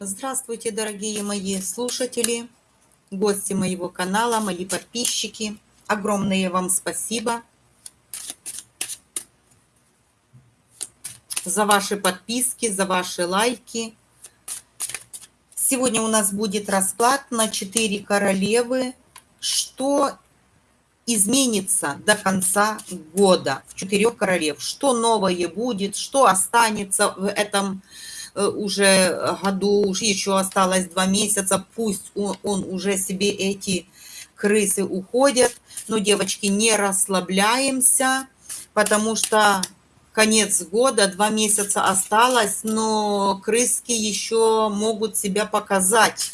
Здравствуйте, дорогие мои слушатели, гости моего канала, мои подписчики. Огромное вам спасибо за ваши подписки, за ваши лайки. Сегодня у нас будет расклад на 4 королевы. Что изменится до конца года в четырех королев? Что новое будет? Что останется в этом Э, уже году, еще осталось два месяца, пусть он, он уже себе эти крысы уходят. Но, девочки, не расслабляемся, потому что конец года, два месяца осталось, но крыски еще могут себя показать.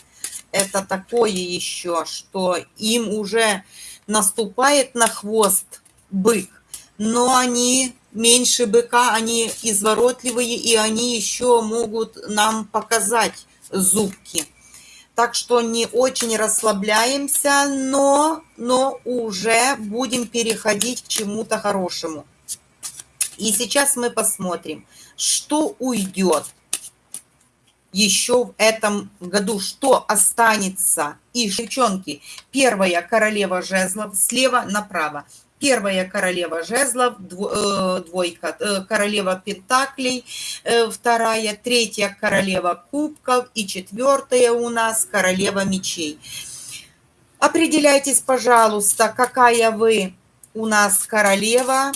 Это такое еще, что им уже наступает на хвост бык, но они меньше быка, они изворотливые, и они еще могут нам показать зубки. Так что не очень расслабляемся, но, но уже будем переходить к чему-то хорошему. И сейчас мы посмотрим, что уйдет еще в этом году, что останется. И, девчонки, первая королева жезлов слева направо первая королева жезлов, э, двойка, э, королева пентаклей, э, вторая, третья королева кубков и четвертая у нас королева мечей. Определяйтесь, пожалуйста, какая вы у нас королева.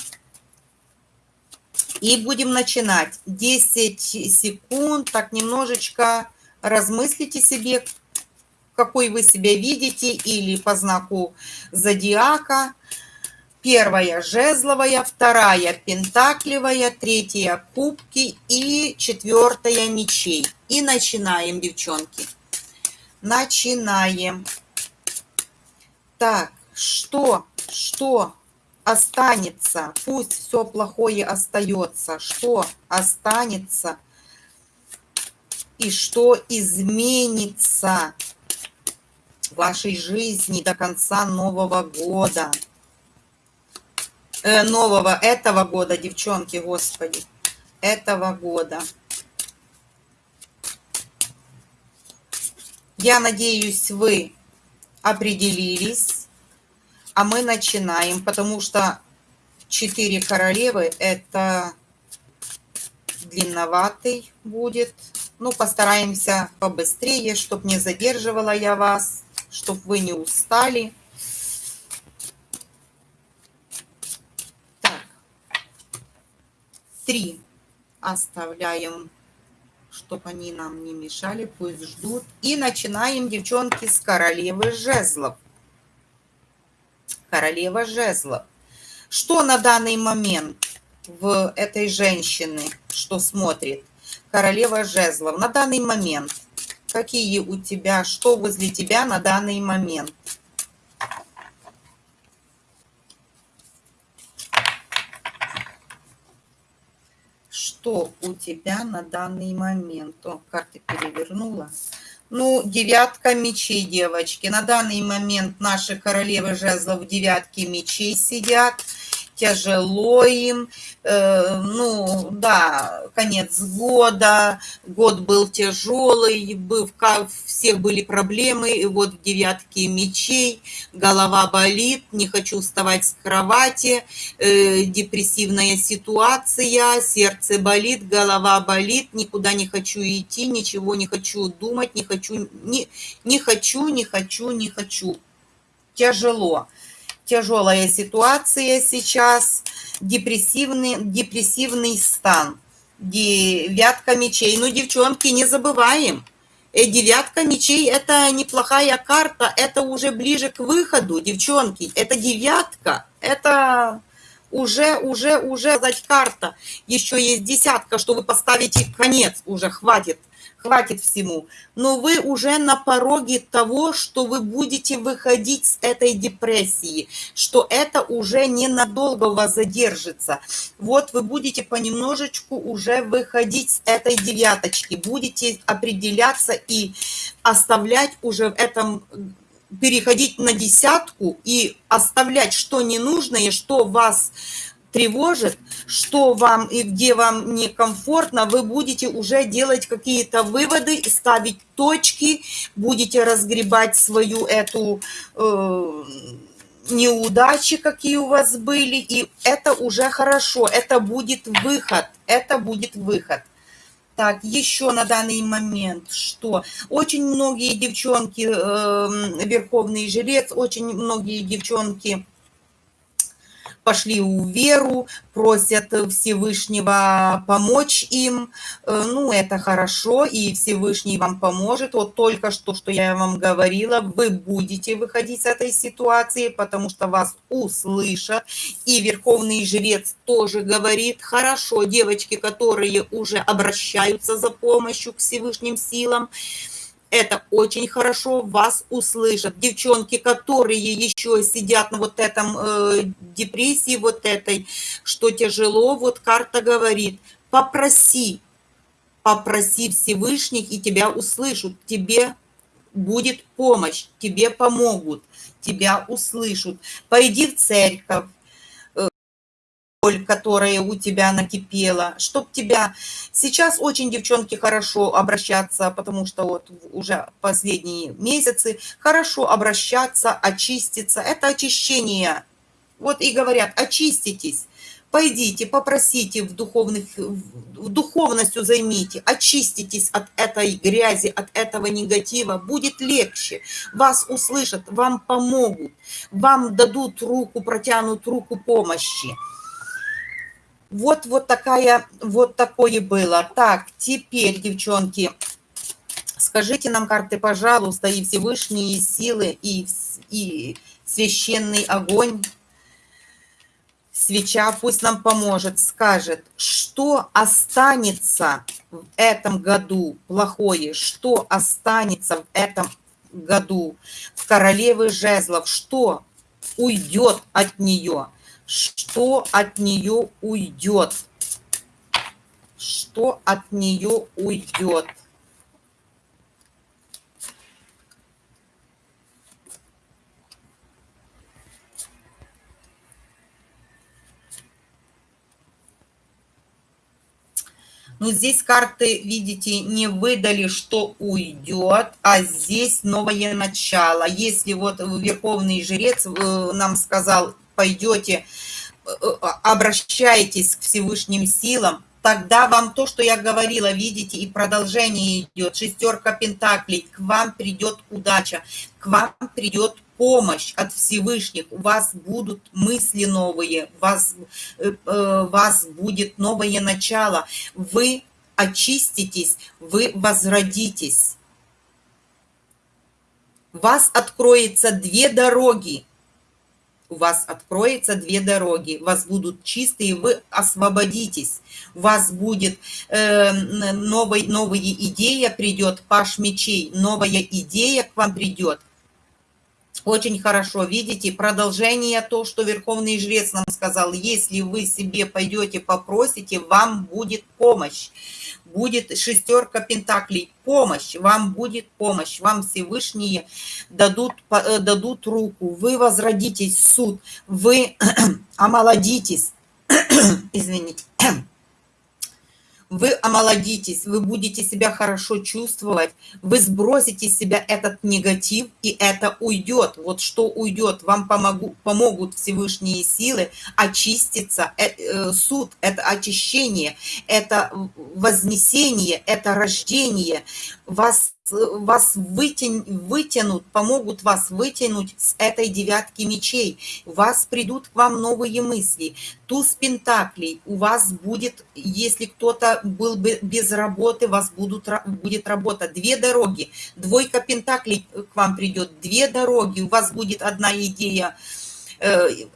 И будем начинать. 10 секунд, так немножечко размыслите себе, какой вы себя видите, или по знаку зодиака. Первая жезловая, вторая пентаклевая, третья кубки и четвертая мечей. И начинаем, девчонки. Начинаем. Так, что, что останется? Пусть все плохое остается. Что останется? И что изменится в вашей жизни до конца Нового года? Э, нового этого года, девчонки, господи, этого года. Я надеюсь, вы определились, а мы начинаем, потому что четыре королевы – это длинноватый будет. Ну, постараемся побыстрее, чтобы не задерживала я вас, чтобы вы не устали. Три оставляем, чтобы они нам не мешали, пусть ждут. И начинаем, девчонки, с королевы жезлов. Королева жезлов. Что на данный момент в этой женщины, что смотрит? Королева жезлов. На данный момент. Какие у тебя, что возле тебя на данный момент? Что у тебя на данный момент? О, карты перевернула. Ну, девятка мечей, девочки. На данный момент наши королевы жезлов девятки мечей сидят тяжело им. Э, ну, да, конец года, год был тяжелый, был, всех были проблемы, и вот в девятке мечей, голова болит, не хочу вставать с кровати, э, депрессивная ситуация, сердце болит, голова болит, никуда не хочу идти, ничего не хочу думать, не хочу, не, не хочу, не хочу, не хочу. Тяжело тяжелая ситуация сейчас, депрессивный, депрессивный стан, девятка мечей. Ну, девчонки, не забываем, э, девятка мечей – это неплохая карта, это уже ближе к выходу, девчонки. Это девятка, это уже, уже, уже, дать карта. Еще есть десятка, что вы поставите конец уже, хватит хватит всему. Но вы уже на пороге того, что вы будете выходить с этой депрессии, что это уже ненадолго вас задержится. Вот вы будете понемножечку уже выходить с этой девяточки, будете определяться и оставлять уже в этом переходить на десятку и оставлять что ненужное, что вас тревожит, что вам и где вам некомфортно, вы будете уже делать какие-то выводы, ставить точки, будете разгребать свою эту э, неудачи, какие у вас были, и это уже хорошо, это будет выход, это будет выход. Так, еще на данный момент, что очень многие девчонки, э, верховный жрец, очень многие девчонки пошли у веру, просят Всевышнего помочь им. Э, ну, это хорошо, и Всевышний вам поможет. Вот только что, что я вам говорила, вы будете выходить с этой ситуации, потому что вас услышат. И Верховный Жрец тоже говорит, хорошо, девочки, которые уже обращаются за помощью к Всевышним силам, это очень хорошо, вас услышат. Девчонки, которые еще сидят на вот этом э, депрессии, вот этой, что тяжело, вот карта говорит, попроси, попроси Всевышних, и тебя услышат, тебе будет помощь, тебе помогут, тебя услышат. Пойди в церковь, боль, которая у тебя накипела, чтоб тебя... Сейчас очень, девчонки, хорошо обращаться, потому что вот уже последние месяцы хорошо обращаться, очиститься. Это очищение. Вот и говорят, очиститесь. Пойдите, попросите в духовных, в духовностью займите, очиститесь от этой грязи, от этого негатива, будет легче. Вас услышат, вам помогут, вам дадут руку, протянут руку помощи. Вот, вот такая, вот такое было. Так, теперь, девчонки, скажите нам карты, пожалуйста, и Всевышние силы, и, и священный огонь, свеча пусть нам поможет, скажет, что останется в этом году плохое, что останется в этом году в королевы жезлов, что уйдет от нее – что от нее уйдет. Что от нее уйдет. Но здесь карты, видите, не выдали, что уйдет, а здесь новое начало. Если вот Верховный Жрец э, нам сказал пойдете, э, э, обращаетесь к Всевышним силам, тогда вам то, что я говорила, видите, и продолжение идет, шестерка пентаклей, к вам придет удача, к вам придет помощь от Всевышних, у вас будут мысли новые, у вас, э, вас будет новое начало, вы очиститесь, вы возродитесь. У вас откроется две дороги, у вас откроется две дороги, у вас будут чистые, вы освободитесь, у вас будет э, новый, новая идея придет, паш мечей, новая идея к вам придет. Очень хорошо, видите, продолжение то, что Верховный Жрец нам сказал, если вы себе пойдете попросите, вам будет помощь будет шестерка пентаклей, помощь, вам будет помощь, вам Всевышние дадут, э, дадут руку, вы возродитесь суд, вы омолодитесь, извините, вы омолодитесь, вы будете себя хорошо чувствовать, вы сбросите с себя этот негатив, и это уйдет. Вот что уйдет, вам помогу, помогут Всевышние силы очиститься. Э, э, суд – это очищение, это вознесение, это рождение. Вас вас вытян, вытянут, помогут вас вытянуть с этой девятки мечей. У вас придут к вам новые мысли. Туз пентаклей у вас будет, если кто-то был бы без работы, у вас будут, будет работа. Две дороги. Двойка пентаклей к вам придет. Две дороги. У вас будет одна идея –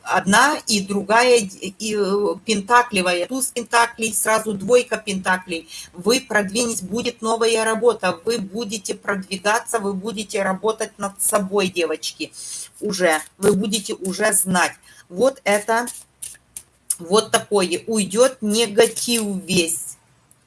одна и другая и э, пентаклевая. Туз пентаклей, сразу двойка пентаклей. Вы продвинетесь, будет новая работа, вы будете продвигаться, вы будете работать над собой, девочки, уже. Вы будете уже знать. Вот это, вот такое. Уйдет негатив весь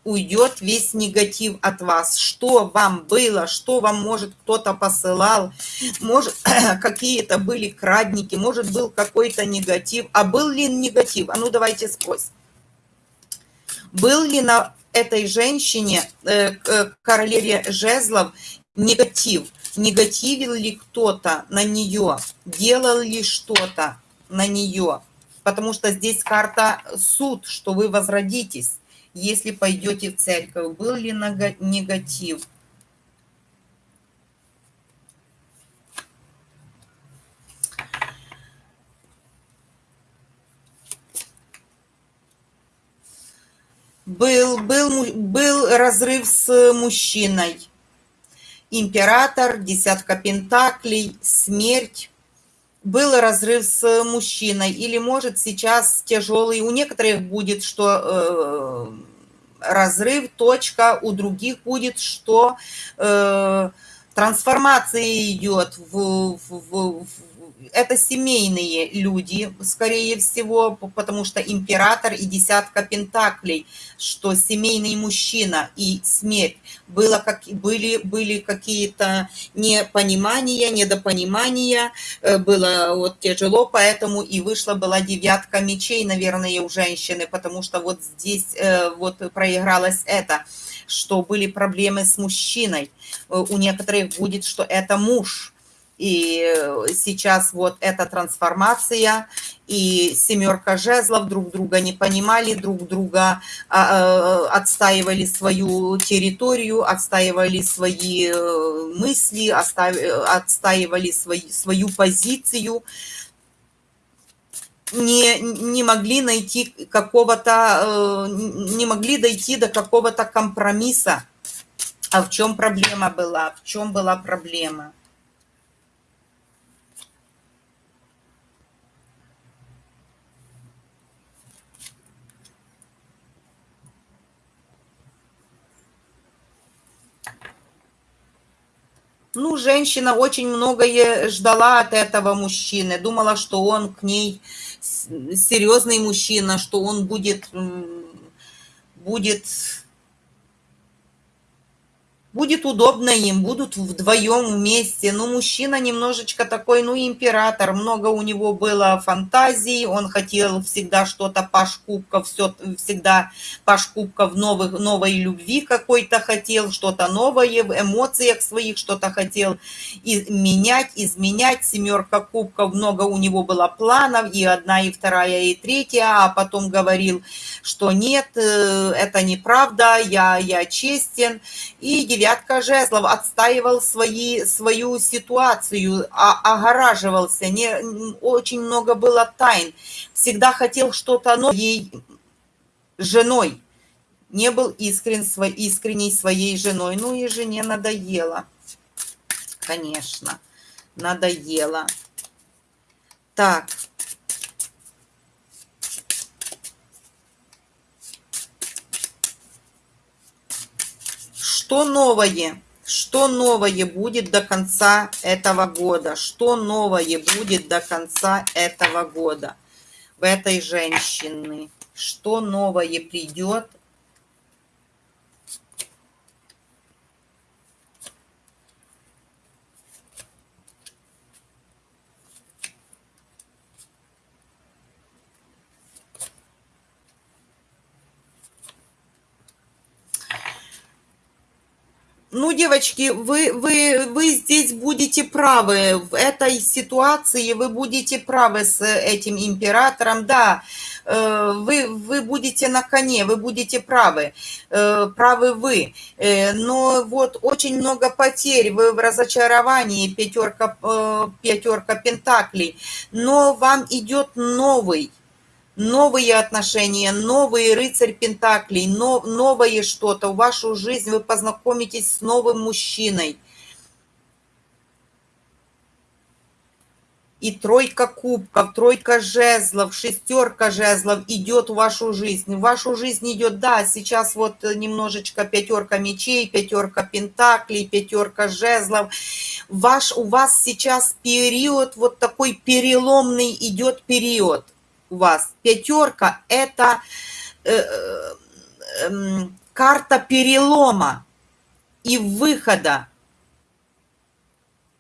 уйдет весь негатив от вас. Что вам было, что вам, может, кто-то посылал, может, какие-то были крадники, может, был какой-то негатив. А был ли негатив? А ну, давайте сквозь. Был ли на этой женщине, э, королеве жезлов, негатив? Негативил ли кто-то на нее? Делал ли что-то на нее? Потому что здесь карта суд, что вы возродитесь если пойдете в церковь? Был ли негатив? Был, был, был разрыв с мужчиной. Император, десятка пентаклей, смерть. Был разрыв с мужчиной. Или, может, сейчас тяжелый. У некоторых будет, что э, разрыв, точка, у других будет, что э, трансформация идет в, в, в, это семейные люди, скорее всего, потому что император и десятка пентаклей, что семейный мужчина и смерть. Было как, были, были какие-то непонимания, недопонимания, э, было вот тяжело, поэтому и вышла была девятка мечей, наверное, у женщины, потому что вот здесь э, вот проигралось это что были проблемы с мужчиной. Э, у некоторых будет, что это муж, и э, сейчас вот эта трансформация, и семерка жезлов друг друга не понимали, друг друга а, э, отстаивали свою территорию, отстаивали свои э, мысли, отстаивали свои, свою позицию, не, не могли найти какого-то, не могли дойти до какого-то компромисса. А в чем проблема была? В чем была проблема? Ну, женщина очень многое ждала от этого мужчины, думала, что он к ней серьезный мужчина, что он будет, будет будет удобно им, будут вдвоем вместе. Ну, мужчина немножечко такой, ну, император, много у него было фантазий, он хотел всегда что-то паш кубков, все, всегда паш кубков новых, новой любви какой-то хотел, что-то новое в эмоциях своих, что-то хотел и менять, изменять. Семерка кубков, много у него было планов, и одна, и вторая, и третья, а потом говорил, что нет, э, это неправда, я, я честен. И девятая девятка жезлов отстаивал свои, свою ситуацию, а, огораживался, не, очень много было тайн, всегда хотел что-то новое женой, не был искрен, искренней своей женой. Ну и жене надоело, конечно, надоело. Так, Что новое? Что новое будет до конца этого года? Что новое будет до конца этого года в этой женщины? Что новое придет Ну, девочки, вы, вы, вы здесь будете правы. В этой ситуации вы будете правы с этим императором. Да, э, вы, вы будете на коне, вы будете правы. Э, правы вы. Э, но вот очень много потерь, вы в разочаровании, пятерка, пятерка пентаклей. Но вам идет новый новые отношения, новый рыцарь Пентаклей, но, новое что-то в вашу жизнь, вы познакомитесь с новым мужчиной. И тройка кубков, тройка жезлов, шестерка жезлов идет в вашу жизнь. В вашу жизнь идет, да, сейчас вот немножечко пятерка мечей, пятерка пентаклей, пятерка жезлов. Ваш, у вас сейчас период, вот такой переломный идет период у вас пятерка – это э, э, эм, карта перелома и выхода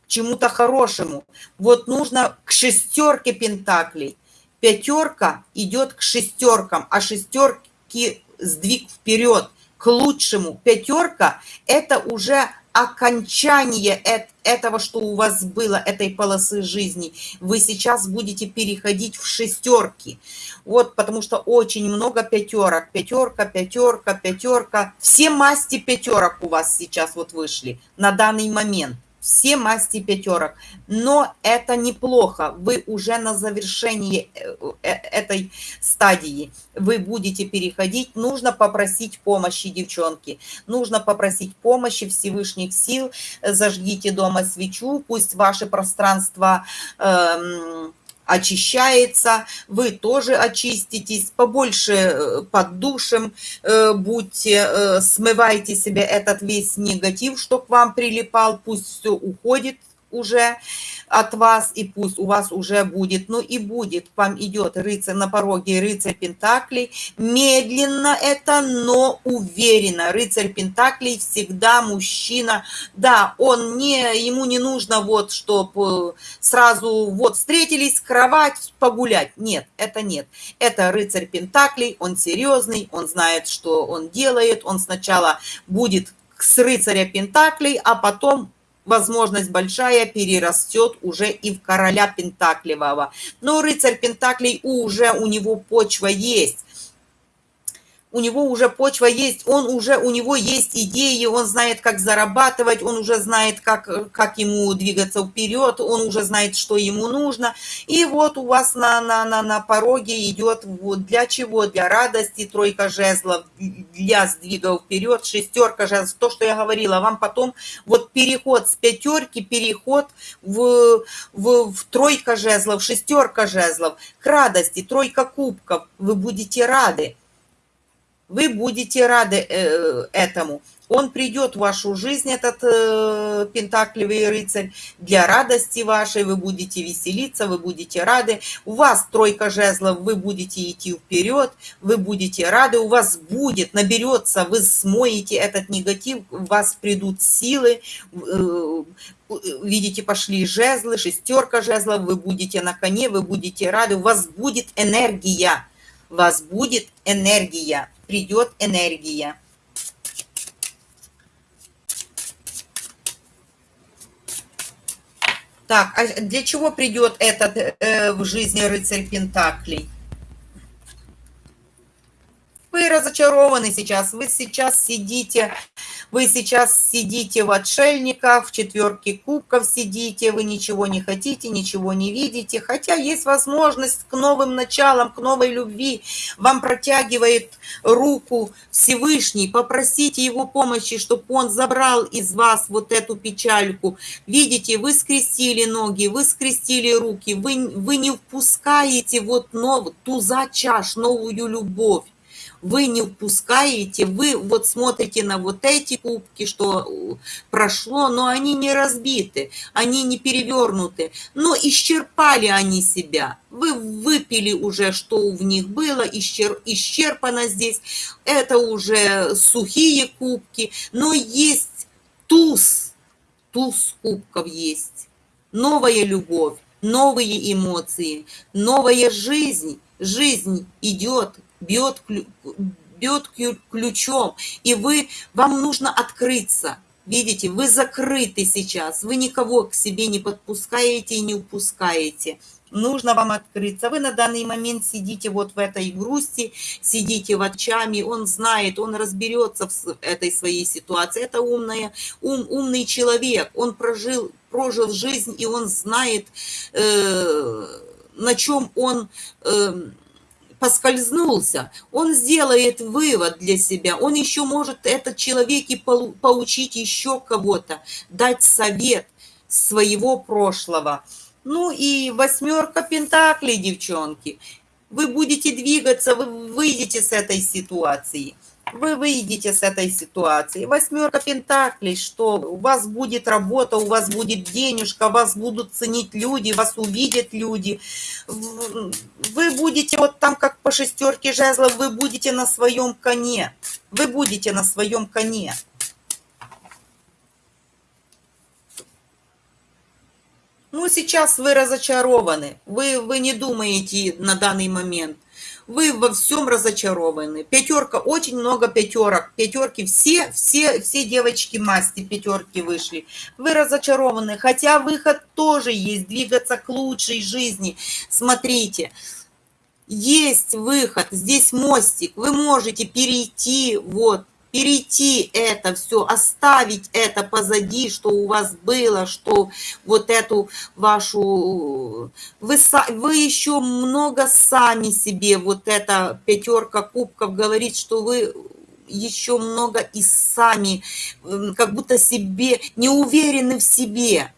чему-то хорошему. Вот нужно к шестерке пентаклей. Пятерка идет к шестеркам, а шестерки сдвиг вперед к лучшему. Пятерка – это уже окончание этого, что у вас было, этой полосы жизни. Вы сейчас будете переходить в шестерки. Вот, потому что очень много пятерок. Пятерка, пятерка, пятерка. Все масти пятерок у вас сейчас вот вышли на данный момент все масти пятерок. Но это неплохо. Вы уже на завершении э, э, этой стадии. Вы будете переходить. Нужно попросить помощи, девчонки. Нужно попросить помощи Всевышних сил. Зажгите дома свечу. Пусть ваше пространство... Эм, очищается, вы тоже очиститесь, побольше э, под душем э, будьте, э, смывайте себе этот весь негатив, что к вам прилипал, пусть все уходит уже от вас, и пусть у вас уже будет, ну и будет, к вам идет рыцарь на пороге, рыцарь Пентаклей, медленно это, но уверенно, рыцарь Пентаклей всегда мужчина, да, он не, ему не нужно вот, чтобы сразу вот встретились, кровать, погулять, нет, это нет, это рыцарь Пентаклей, он серьезный, он знает, что он делает, он сначала будет с рыцаря Пентаклей, а потом возможность большая перерастет уже и в короля Пентаклевого. Но рыцарь Пентаклей уже у него почва есть у него уже почва есть, он уже, у него есть идеи, он знает, как зарабатывать, он уже знает, как, как ему двигаться вперед, он уже знает, что ему нужно. И вот у вас на, на, на, на пороге идет вот для чего? Для радости, тройка жезлов, для сдвига вперед, шестерка жезлов. То, что я говорила, вам потом вот переход с пятерки, переход в, в, в тройка жезлов, шестерка жезлов, к радости, тройка кубков, вы будете рады вы будете рады э, этому. Он придет в вашу жизнь, этот э, пентаклевый рыцарь, для радости вашей, вы будете веселиться, вы будете рады. У вас тройка жезлов, вы будете идти вперед, вы будете рады, у вас будет, наберется, вы смоете этот негатив, у вас придут силы, э, видите, пошли жезлы, шестерка жезлов, вы будете на коне, вы будете рады, у вас будет энергия, вас будет энергия придет энергия. Так, а для чего придет этот э, в жизни рыцарь Пентаклей? Вы разочарованы сейчас, вы сейчас сидите вы сейчас сидите в отшельниках, в четверке кубков сидите, вы ничего не хотите, ничего не видите, хотя есть возможность к новым началам, к новой любви. Вам протягивает руку Всевышний, попросите его помощи, чтобы он забрал из вас вот эту печальку. Видите, вы скрестили ноги, вы скрестили руки, вы, вы не впускаете вот нов, ту за чаш, новую любовь вы не упускаете, вы вот смотрите на вот эти кубки, что э, прошло, но они не разбиты, они не перевернуты, но исчерпали они себя. Вы выпили уже, что в них было, исчер, исчерпано здесь. Это уже сухие кубки, но есть туз, туз кубков есть, новая любовь, новые эмоции, новая жизнь. Жизнь идет бьет, бьет ключом, и вы, вам нужно открыться. Видите, вы закрыты сейчас, вы никого к себе не подпускаете и не упускаете. Нужно вам открыться. Вы на данный момент сидите вот в этой грусти, сидите в очами, он знает, он разберется в этой своей ситуации. Это умная, ум, умный человек, он прожил, прожил жизнь, и он знает, э, на чем он... Э, поскользнулся, он сделает вывод для себя, он еще может этот человек и поучить еще кого-то, дать совет своего прошлого. Ну и восьмерка пентаклей, девчонки. Вы будете двигаться, вы выйдете с этой ситуации. Вы выйдете с этой ситуации. Восьмерка пентаклей, что у вас будет работа, у вас будет денежка, вас будут ценить люди, вас увидят люди. Вы будете вот там, как по шестерке жезлов, вы будете на своем коне. Вы будете на своем коне. Ну, сейчас вы разочарованы. Вы, вы не думаете на данный момент вы во всем разочарованы. Пятерка, очень много пятерок. Пятерки, все, все, все девочки масти пятерки вышли. Вы разочарованы, хотя выход тоже есть, двигаться к лучшей жизни. Смотрите, есть выход, здесь мостик, вы можете перейти вот перейти это все, оставить это позади, что у вас было, что вот эту вашу... Вы, вы еще много сами себе, вот эта пятерка кубков говорит, что вы еще много и сами, как будто себе, не уверены в себе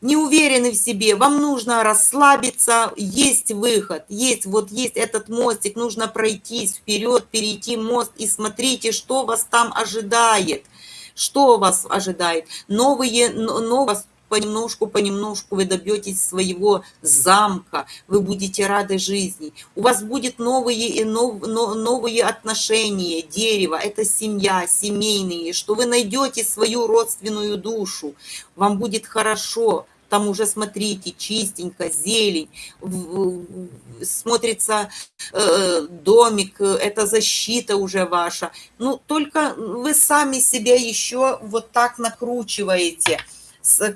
не уверены в себе, вам нужно расслабиться, есть выход, есть, вот есть этот мостик, нужно пройти вперед, перейти мост и смотрите, что вас там ожидает, что вас ожидает. Новые, новое, понемножку, понемножку вы добьетесь своего замка, вы будете рады жизни. У вас будет новые и нов, новые отношения, дерево, это семья, семейные, что вы найдете свою родственную душу, вам будет хорошо, там уже, смотрите, чистенько, зелень, смотрится э, домик, это защита уже ваша. Ну, только вы сами себя еще вот так накручиваете,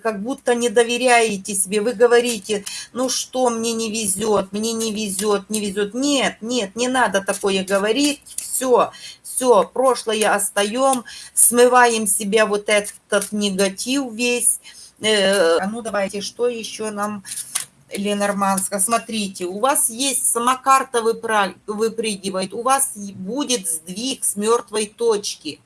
как будто не доверяете себе. Вы говорите, ну что, мне не везет, мне не везет, не везет. Нет, нет, не надо такое говорить. Все, все, прошлое остаем, смываем себя вот этот негатив весь, Э, а ну давайте, что еще нам Ленорманска? Смотрите, у вас есть сама карта выпрыгивает, у вас будет сдвиг с мертвой точки.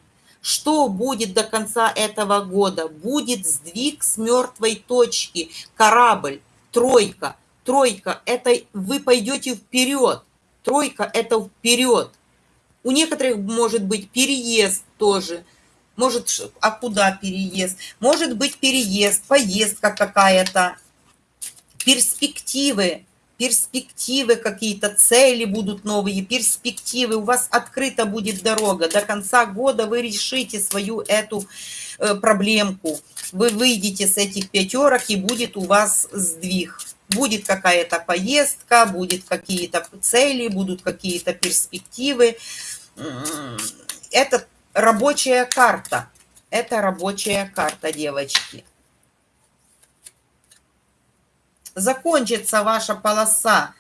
Что будет до конца этого года? Будет сдвиг с мертвой точки. Корабль, тройка. Тройка – это вы пойдете вперед. Тройка – это вперед. У некоторых может быть переезд тоже – может, а куда переезд? Может быть переезд, поездка какая-то, перспективы, перспективы какие-то, цели будут новые, перспективы, у вас открыта будет дорога. До конца года вы решите свою эту э, проблемку. Вы выйдете с этих пятерок, и будет у вас сдвиг. Будет какая-то поездка, будет какие-то цели, будут какие-то перспективы. Это рабочая карта. Это рабочая карта, девочки. Закончится ваша полоса.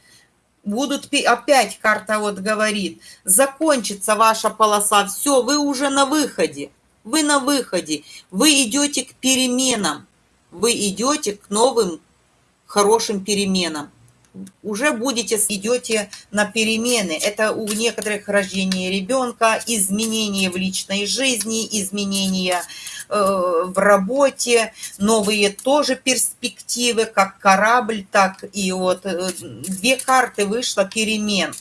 Будут опять карта вот говорит. Закончится ваша полоса. Все, вы уже на выходе. Вы на выходе. Вы идете к переменам. Вы идете к новым хорошим переменам уже будете, идете на перемены. Это у некоторых рождение ребенка, изменения в личной жизни, изменения э, в работе, новые тоже перспективы, как корабль, так и вот э, две карты вышло перемен.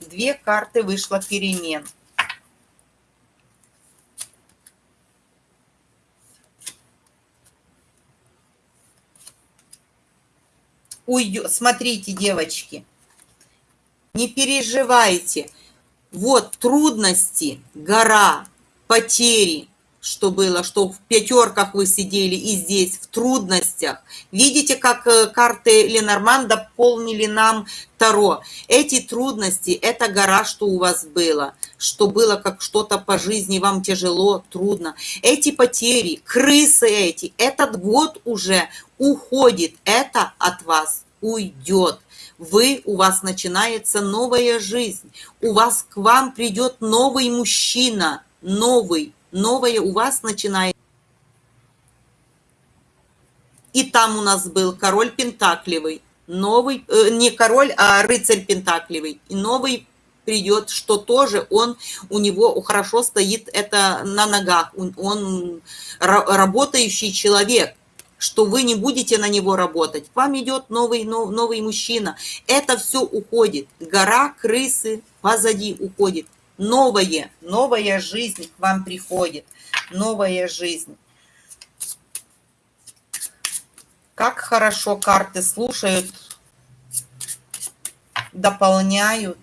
Две карты вышло перемен. Уйдет. Смотрите, девочки, не переживайте. Вот трудности, гора, потери, что было, что в пятерках вы сидели и здесь, в трудностях. Видите, как э, карты Ленорман дополнили нам Таро. Эти трудности, это гора, что у вас было, что было как что-то по жизни, вам тяжело, трудно. Эти потери, крысы эти, этот год уже уходит, это от вас уйдет. Вы, у вас начинается новая жизнь, у вас к вам придет новый мужчина, новый, новое у вас начинает. И там у нас был король Пентакливый, новый, э, не король, а рыцарь Пентакливый, и новый придет, что тоже он, у него хорошо стоит это на ногах, он, он работающий человек, что вы не будете на него работать. К вам идет новый, нов, новый мужчина. Это все уходит. Гора крысы позади уходит. Новое, новая жизнь к вам приходит, новая жизнь. Как хорошо карты слушают, дополняют.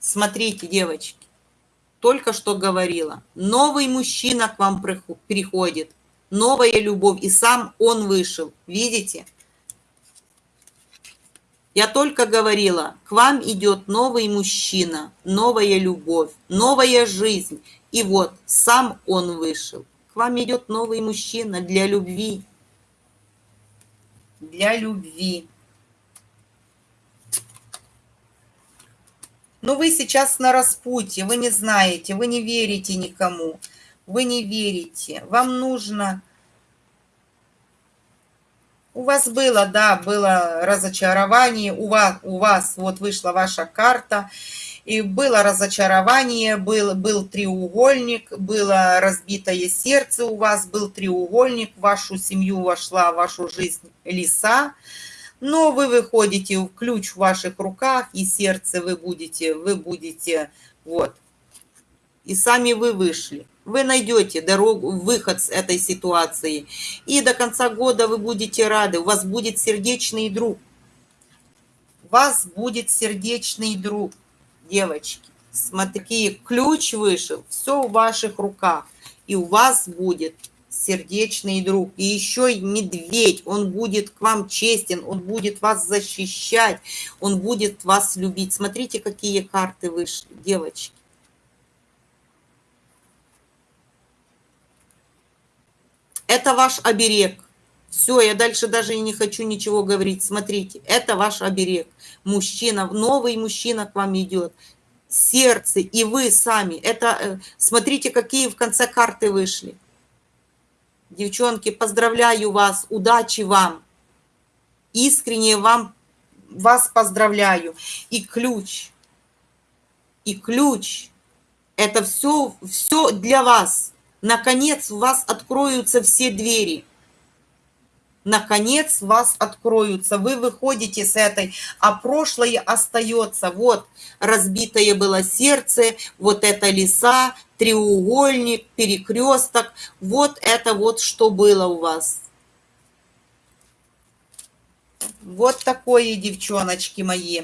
Смотрите, девочки, только что говорила, новый мужчина к вам приходит, новая любовь, и сам он вышел, видите? Я только говорила, к вам идет новый мужчина, новая любовь, новая жизнь. И вот, сам он вышел. К вам идет новый мужчина для любви. Для любви. Но вы сейчас на распутье, вы не знаете, вы не верите никому. Вы не верите. Вам нужно у вас было, да, было разочарование, у вас, у вас вот вышла ваша карта, и было разочарование, был, был треугольник, было разбитое сердце у вас, был треугольник, в вашу семью вошла, в вашу жизнь лиса, но вы выходите, ключ в ваших руках, и сердце вы будете, вы будете, вот, и сами вы вышли вы найдете дорогу, выход с этой ситуации. И до конца года вы будете рады. У вас будет сердечный друг. У вас будет сердечный друг, девочки. Смотри, ключ вышел, все в ваших руках. И у вас будет сердечный друг. И еще медведь, он будет к вам честен, он будет вас защищать, он будет вас любить. Смотрите, какие карты вышли, девочки. Это ваш оберег. Все, я дальше даже и не хочу ничего говорить. Смотрите, это ваш оберег. Мужчина, новый мужчина к вам идет. Сердце и вы сами. Это, э, смотрите, какие в конце карты вышли. Девчонки, поздравляю вас, удачи вам. Искренне вам, вас поздравляю. И ключ, и ключ, это все, все для вас. Наконец у вас откроются все двери. Наконец вас откроются. Вы выходите с этой, а прошлое остается. Вот разбитое было сердце, вот это леса, треугольник, перекресток. Вот это вот что было у вас. Вот такое, девчоночки мои.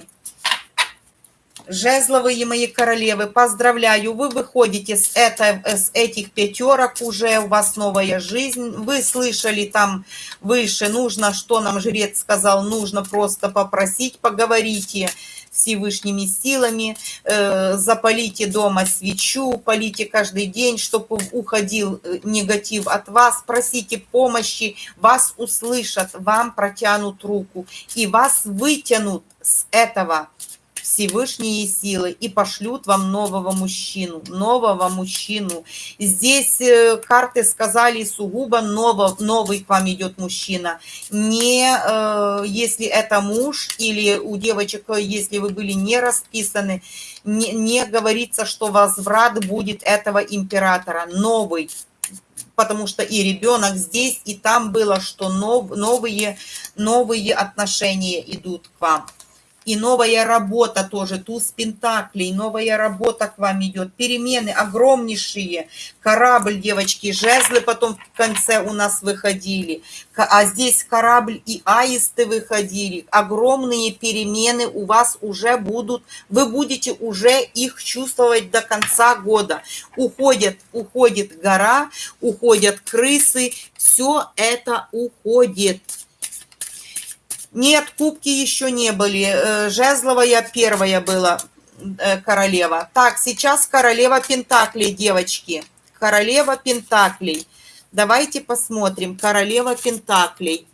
Жезловые мои королевы, поздравляю, вы выходите с, это, с этих пятерок, уже у вас новая жизнь. Вы слышали там выше, нужно, что нам жрец сказал, нужно просто попросить, поговорите Всевышними силами, э, запалите дома свечу, полите каждый день, чтобы уходил э, негатив от вас, просите помощи, вас услышат, вам протянут руку и вас вытянут с этого Всевышние силы и пошлют вам нового мужчину, нового мужчину. Здесь э, карты сказали сугубо ново, новый к вам идет мужчина. Не э, если это муж или у девочек, если вы были не расписаны, не, не говорится, что возврат будет этого императора. Новый потому что и ребенок здесь, и там было, что нов, новые, новые отношения идут к вам. И новая работа тоже, туз пентаклей, новая работа к вам идет. Перемены огромнейшие. Корабль, девочки, жезлы потом в конце у нас выходили. А здесь корабль и аисты выходили. Огромные перемены у вас уже будут. Вы будете уже их чувствовать до конца года. Уходят, уходит гора, уходят крысы. Все это уходит. Нет, кубки еще не были. Э, Жезловая первая была э, королева. Так, сейчас королева Пентаклей, девочки. Королева Пентаклей. Давайте посмотрим. Королева Пентаклей.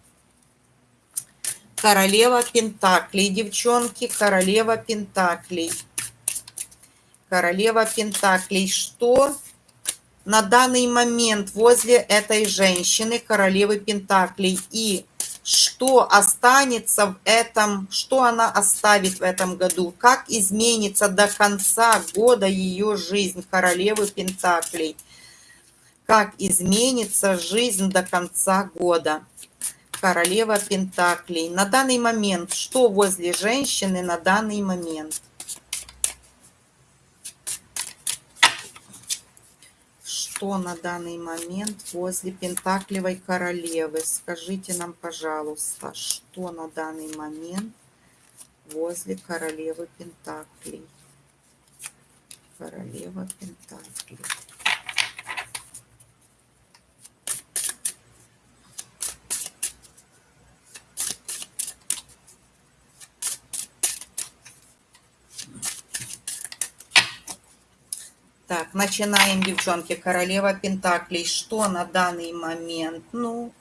Королева Пентаклей, девчонки. Королева Пентаклей. Королева Пентаклей. Что на данный момент возле этой женщины, королевы Пентаклей, и что останется в этом, что она оставит в этом году, как изменится до конца года ее жизнь королевы Пентаклей, как изменится жизнь до конца года. Королева Пентаклей. На данный момент, что возле женщины на данный момент? Что на данный момент возле Пентаклевой королевы? Скажите нам, пожалуйста, что на данный момент возле королевы Пентаклей? Королева Пентаклей. Так, начинаем, девчонки. Королева Пентаклей. Что на данный момент? Ну,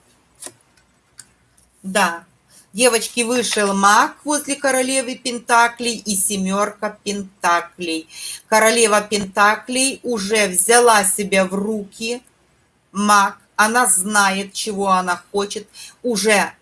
да. Девочки, вышел маг возле королевы Пентаклей и семерка Пентаклей. Королева Пентаклей уже взяла себя в руки. Маг, она знает, чего она хочет. Уже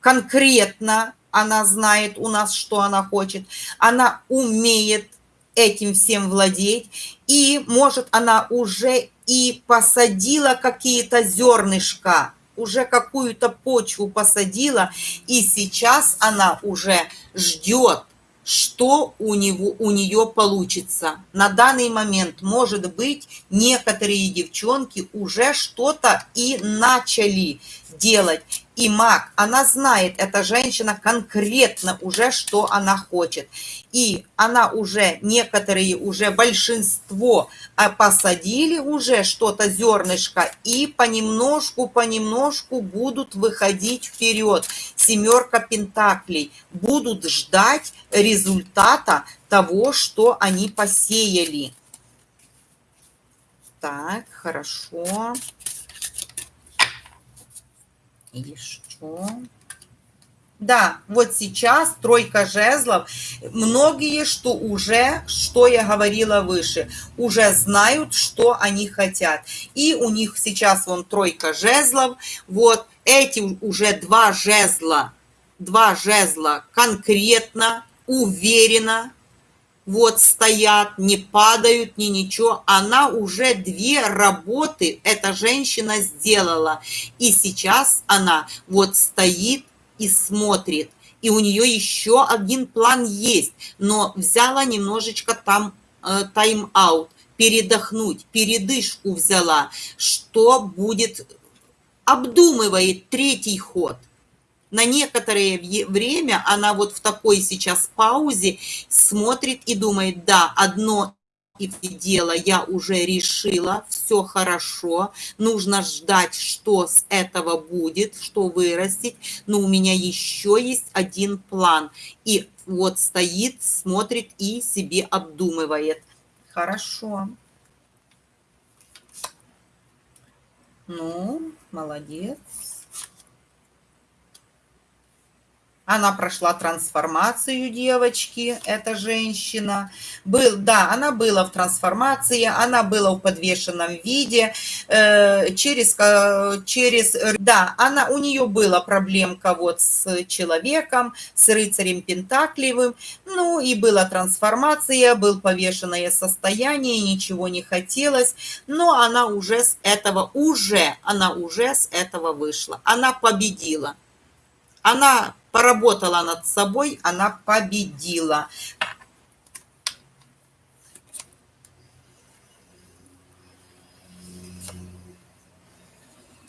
конкретно она знает у нас, что она хочет. Она умеет этим всем владеть, и, может, она уже и посадила какие-то зернышка, уже какую-то почву посадила, и сейчас она уже ждет, что у, него, у нее получится. На данный момент, может быть, некоторые девчонки уже что-то и начали делать. И маг, она знает, эта женщина конкретно уже, что она хочет. И она уже, некоторые уже, большинство а, посадили уже что-то, зернышко, и понемножку, понемножку будут выходить вперед. Семерка пентаклей. Будут ждать результата того, что они посеяли. Так, хорошо. Хорошо. Еще. Да, вот сейчас тройка жезлов. Многие, что уже, что я говорила выше, уже знают, что они хотят. И у них сейчас вон тройка жезлов. Вот эти уже два жезла, два жезла конкретно, уверенно вот стоят, не падают, ни ничего. Она уже две работы, эта женщина сделала. И сейчас она вот стоит и смотрит. И у нее еще один план есть, но взяла немножечко там э, тайм-аут, передохнуть, передышку взяла, что будет, обдумывает третий ход – на некоторое время она вот в такой сейчас паузе смотрит и думает, да, одно и дело я уже решила, все хорошо, нужно ждать, что с этого будет, что вырастет, но у меня еще есть один план. И вот стоит, смотрит и себе обдумывает. Хорошо. Ну, молодец. Она прошла трансформацию, девочки, эта женщина. Был, да, она была в трансформации, она была в подвешенном виде. Э, через, через, да, она, у нее была проблемка вот с человеком, с рыцарем Пентаклевым. Ну и была трансформация, был повешенное состояние, ничего не хотелось. Но она уже с этого, уже, она уже с этого вышла. Она победила. Она поработала над собой, она победила.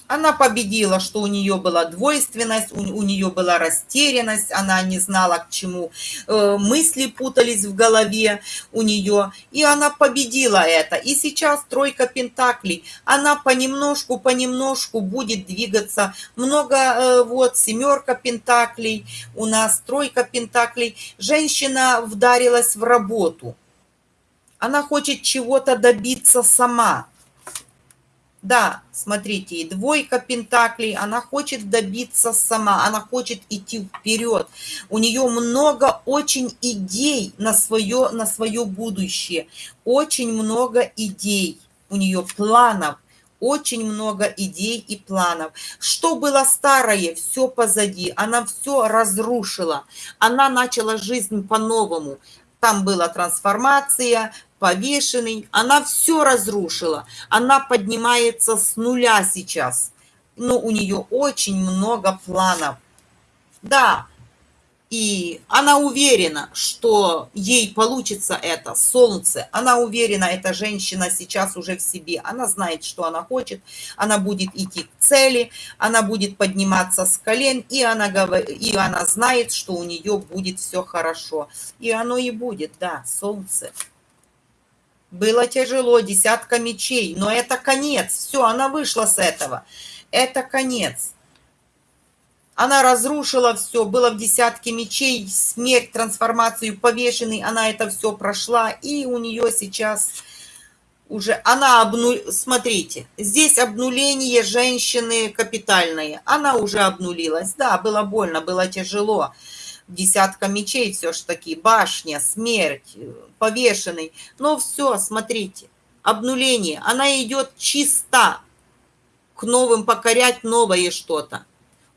Она победила, что у нее была двойственность, у, у нее была растерянность, она не знала, к чему э, мысли путались в голове у нее, и она победила это. И сейчас тройка пентаклей, она понемножку, понемножку будет двигаться. Много, э, вот, семерка пентаклей, у нас тройка пентаклей. Женщина вдарилась в работу. Она хочет чего-то добиться сама да, смотрите, и двойка пентаклей, она хочет добиться сама, она хочет идти вперед. У нее много очень идей на свое, на свое будущее, очень много идей у нее, планов, очень много идей и планов. Что было старое, все позади, она все разрушила, она начала жизнь по-новому. Там была трансформация, повешенный. Она все разрушила. Она поднимается с нуля сейчас. Но у нее очень много планов. Да, И она уверена, что ей получится это солнце. Она уверена, эта женщина сейчас уже в себе. Она знает, что она хочет. Она будет идти к цели. Она будет подниматься с колен. И она, и она знает, что у нее будет все хорошо. И оно и будет, да, солнце. Было тяжело, десятка мечей. Но это конец. Все, она вышла с этого. Это конец. Она разрушила все, было в десятке мечей, смерть, трансформацию, повешенный, она это все прошла, и у нее сейчас уже, она обну... смотрите, здесь обнуление женщины капитальное, она уже обнулилась, да, было больно, было тяжело, десятка мечей все ж таки, башня, смерть, повешенный, но все, смотрите, обнуление, она идет чисто к новым, покорять новое что-то.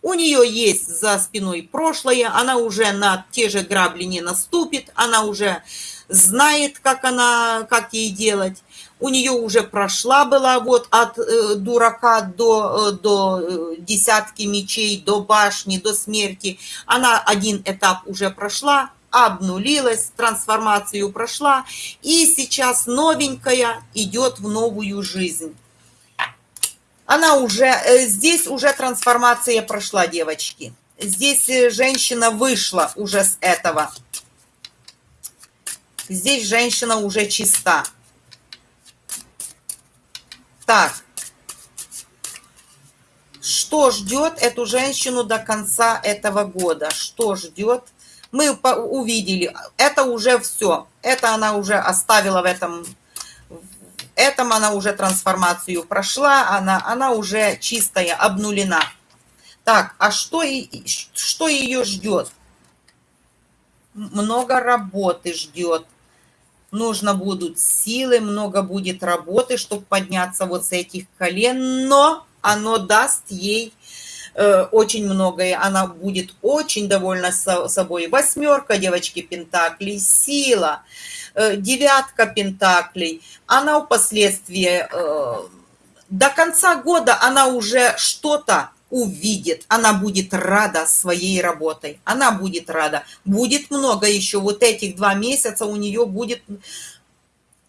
У нее есть за спиной прошлое, она уже на те же грабли не наступит, она уже знает, как, она, как ей делать. У нее уже прошла была вот от э, дурака до, э, до э, десятки мечей, до башни, до смерти. Она один этап уже прошла, обнулилась, трансформацию прошла, и сейчас новенькая идет в новую жизнь она уже, э, здесь уже трансформация прошла, девочки. Здесь э, женщина вышла уже с этого. Здесь женщина уже чиста. Так. Что ждет эту женщину до конца этого года? Что ждет? Мы увидели, это уже все. Это она уже оставила в этом этом она уже трансформацию прошла, она, она уже чистая, обнулена. Так, а что, что ее ждет? Много работы ждет. Нужно будут силы, много будет работы, чтобы подняться вот с этих колен, но оно даст ей э, очень многое. Она будет очень довольна собой. Восьмерка, девочки, пентаклей, сила. Э, девятка пентаклей, она впоследствии, э, до конца года она уже что-то увидит, она будет рада своей работой, она будет рада. Будет много еще, вот этих два месяца у нее будет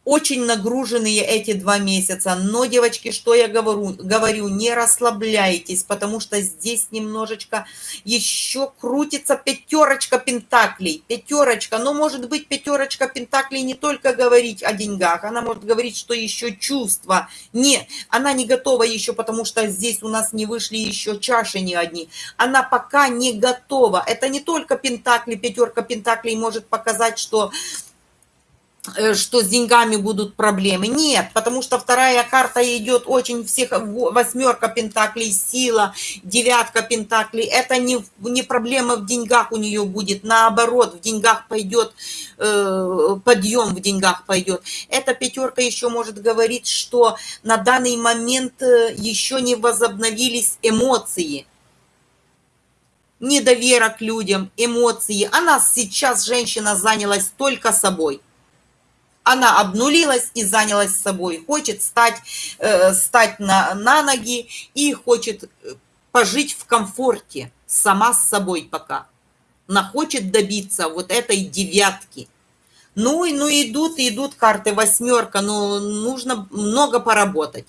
очень нагруженные эти два месяца. Но, девочки, что я говорю? Говорю, не расслабляйтесь, потому что здесь немножечко еще крутится пятерочка пентаклей. Пятерочка, но может быть пятерочка пентаклей не только говорить о деньгах, она может говорить, что еще чувства. Не, она не готова еще, потому что здесь у нас не вышли еще чаши ни одни. Она пока не готова. Это не только пентакли, пятерка пентаклей может показать, что что с деньгами будут проблемы. Нет, потому что вторая карта идет очень всех, восьмерка пентаклей, сила, девятка пентаклей. Это не, не проблема в деньгах у нее будет, наоборот, в деньгах пойдет, э, подъем в деньгах пойдет. Эта пятерка еще может говорить, что на данный момент э, еще не возобновились эмоции недоверие к людям, эмоции. Она сейчас, женщина, занялась только собой она обнулилась и занялась собой, хочет стать, э, стать на, на ноги и хочет э, пожить в комфорте сама с собой пока. Она хочет добиться вот этой девятки. Ну, и ну идут, идут карты восьмерка, но нужно много поработать.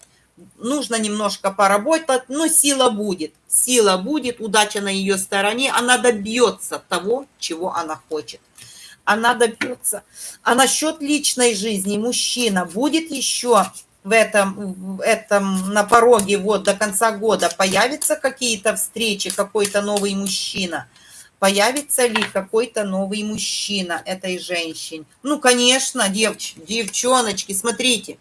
Нужно немножко поработать, но сила будет. Сила будет, удача на ее стороне, она добьется того, чего она хочет она добьется. А насчет личной жизни мужчина будет еще в этом, в этом на пороге вот до конца года появятся какие-то встречи, какой-то новый мужчина? Появится ли какой-то новый мужчина этой женщине? Ну, конечно, девч, девчоночки, смотрите.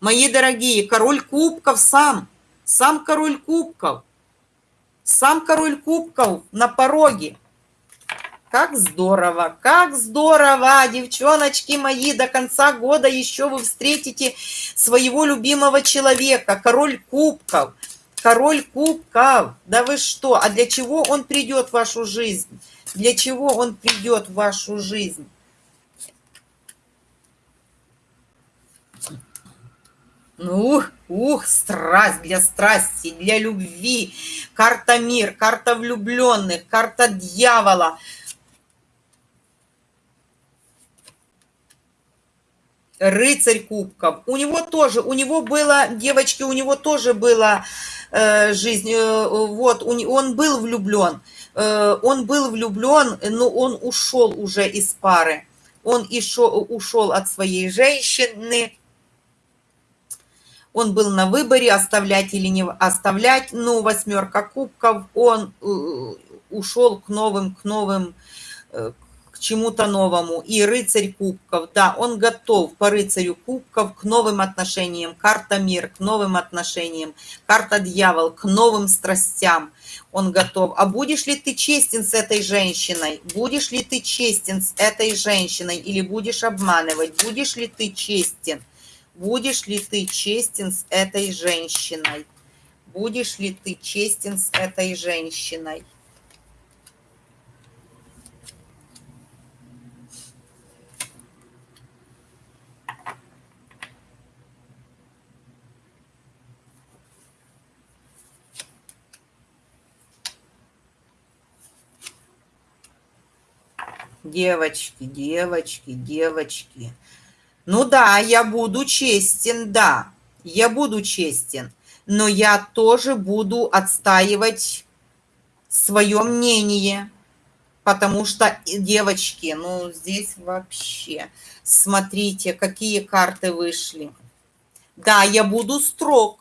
Мои дорогие, король кубков сам, сам король кубков, сам король кубков на пороге. Как здорово, как здорово, девчоночки мои, до конца года еще вы встретите своего любимого человека, король кубков, король кубков. Да вы что, а для чего он придет в вашу жизнь? Для чего он придет в вашу жизнь? Ну, ух, ух, страсть для страсти, для любви. Карта мир, карта влюбленных, карта дьявола – рыцарь кубков. У него тоже, у него было, девочки, у него тоже была э, жизнь, э, вот, он, он был влюблен, э, он был влюблен, но он ушел уже из пары. Он ишел, ушел от своей женщины, он был на выборе, оставлять или не оставлять, ну, восьмерка кубков, он э, ушел к новым, к новым, э, чему-то новому. И рыцарь кубков, да, он готов по рыцарю кубков к новым отношениям. Карта мир, к новым отношениям. Карта дьявол, к новым страстям. Он готов. А будешь ли ты честен с этой женщиной? Будешь ли ты честен с этой женщиной? Или будешь обманывать? Будешь ли ты честен? Будешь ли ты честен с этой женщиной? Будешь ли ты честен с этой женщиной? Девочки, девочки, девочки. Ну да, я буду честен, да, я буду честен, но я тоже буду отстаивать свое мнение, потому что, девочки, ну здесь вообще, смотрите, какие карты вышли. Да, я буду строг.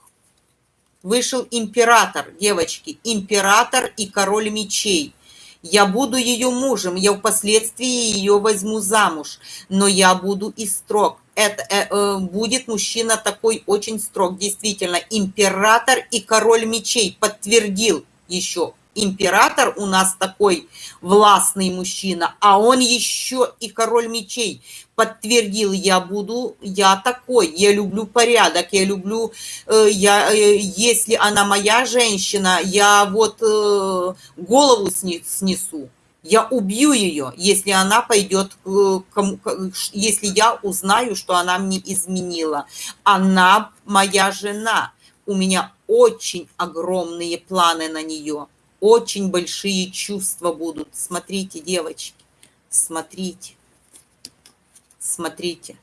Вышел император, девочки, император и король мечей. Я буду ее мужем, я впоследствии ее возьму замуж, но я буду и строг. Это э, э, будет мужчина такой очень строг, действительно. Император и король мечей подтвердил еще император у нас такой властный мужчина, а он еще и король мечей. Подтвердил, я буду, я такой, я люблю порядок, я люблю, э, я, э, если она моя женщина, я вот э, голову снесу, я убью ее, если она пойдет, если я узнаю, что она мне изменила. Она моя жена, у меня очень огромные планы на нее очень большие чувства будут. Смотрите, девочки, смотрите, смотрите.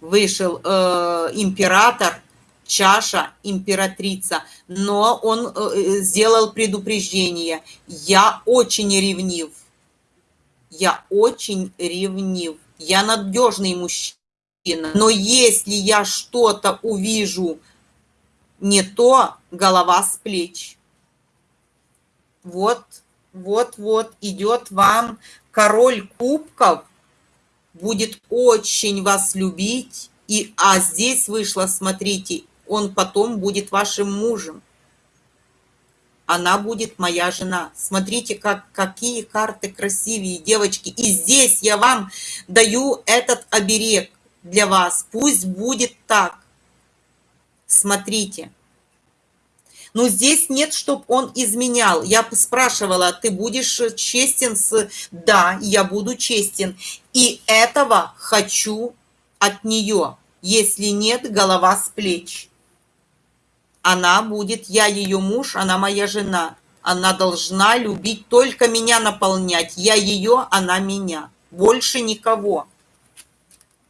Вышел э, император, чаша, императрица, но он э, сделал предупреждение. Я очень ревнив. Я очень ревнив. Я надежный мужчина. Но если я что-то увижу не то голова с плеч. Вот, вот, вот идет вам король кубков, будет очень вас любить, и, а здесь вышло, смотрите, он потом будет вашим мужем. Она будет моя жена. Смотрите, как, какие карты красивые, девочки. И здесь я вам даю этот оберег для вас. Пусть будет так смотрите. Но здесь нет, чтобы он изменял. Я спрашивала, ты будешь честен с... Да, я буду честен. И этого хочу от нее. Если нет, голова с плеч. Она будет, я ее муж, она моя жена. Она должна любить, только меня наполнять. Я ее, она меня. Больше никого.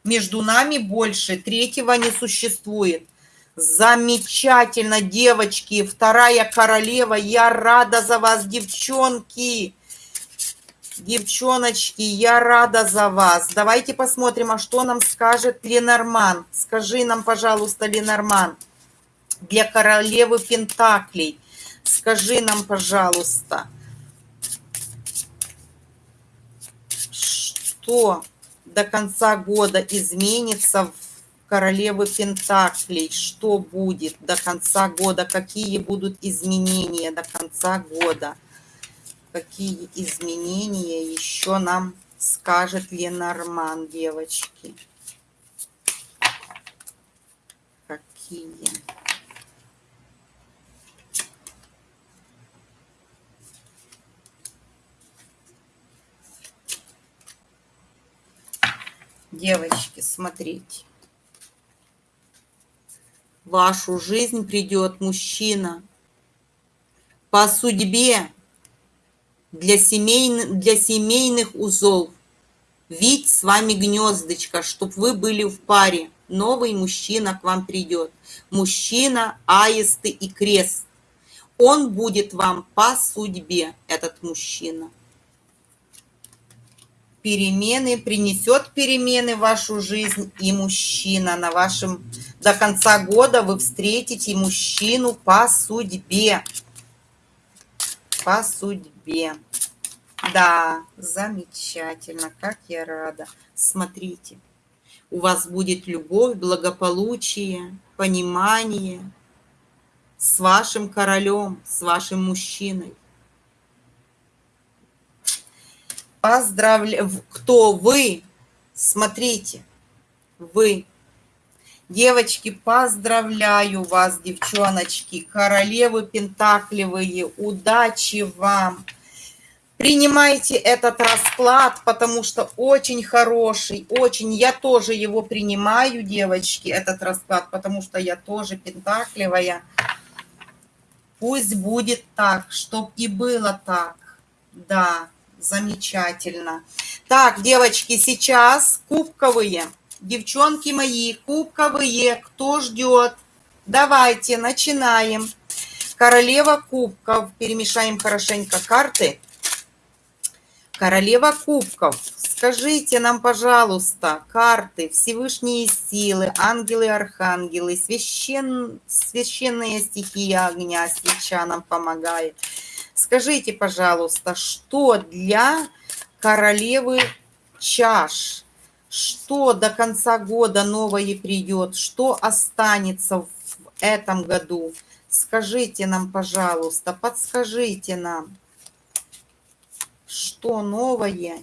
Между нами больше третьего не существует. Замечательно, девочки. Вторая королева. Я рада за вас, девчонки. Девчоночки, я рада за вас. Давайте посмотрим, а что нам скажет Ленорман. Скажи нам, пожалуйста, Ленорман, для королевы Пентаклей. Скажи нам, пожалуйста, что до конца года изменится в королевы Пентаклей, что будет до конца года, какие будут изменения до конца года, какие изменения еще нам скажет Ленорман, девочки. Какие? Девочки, смотрите вашу жизнь придет мужчина по судьбе для, семейных, для семейных узов. Ведь с вами гнездочко, чтоб вы были в паре. Новый мужчина к вам придет. Мужчина, аисты и крест. Он будет вам по судьбе, этот мужчина. Перемены, принесет перемены в вашу жизнь и мужчина. На вашем, до конца года вы встретите мужчину по судьбе. По судьбе. Да, замечательно, как я рада. Смотрите, у вас будет любовь, благополучие, понимание, с вашим королем, с вашим мужчиной. Поздравляю. Кто вы? Смотрите, вы. Девочки, поздравляю вас, девчоночки, королевы пентакливые, удачи вам. Принимайте этот расклад, потому что очень хороший, очень. Я тоже его принимаю, девочки, этот расклад, потому что я тоже пентакливая. Пусть будет так, чтоб и было так. Да, замечательно. Так, девочки, сейчас кубковые. Девчонки мои, кубковые. Кто ждет? Давайте, начинаем. Королева кубков. Перемешаем хорошенько карты. Королева кубков. Скажите нам, пожалуйста, карты, Всевышние силы, ангелы, архангелы, священ... священная стихия огня, свеча нам помогает. Скажите, пожалуйста, что для королевы чаш? Что до конца года новое придет? Что останется в этом году? Скажите нам, пожалуйста, подскажите нам, что новое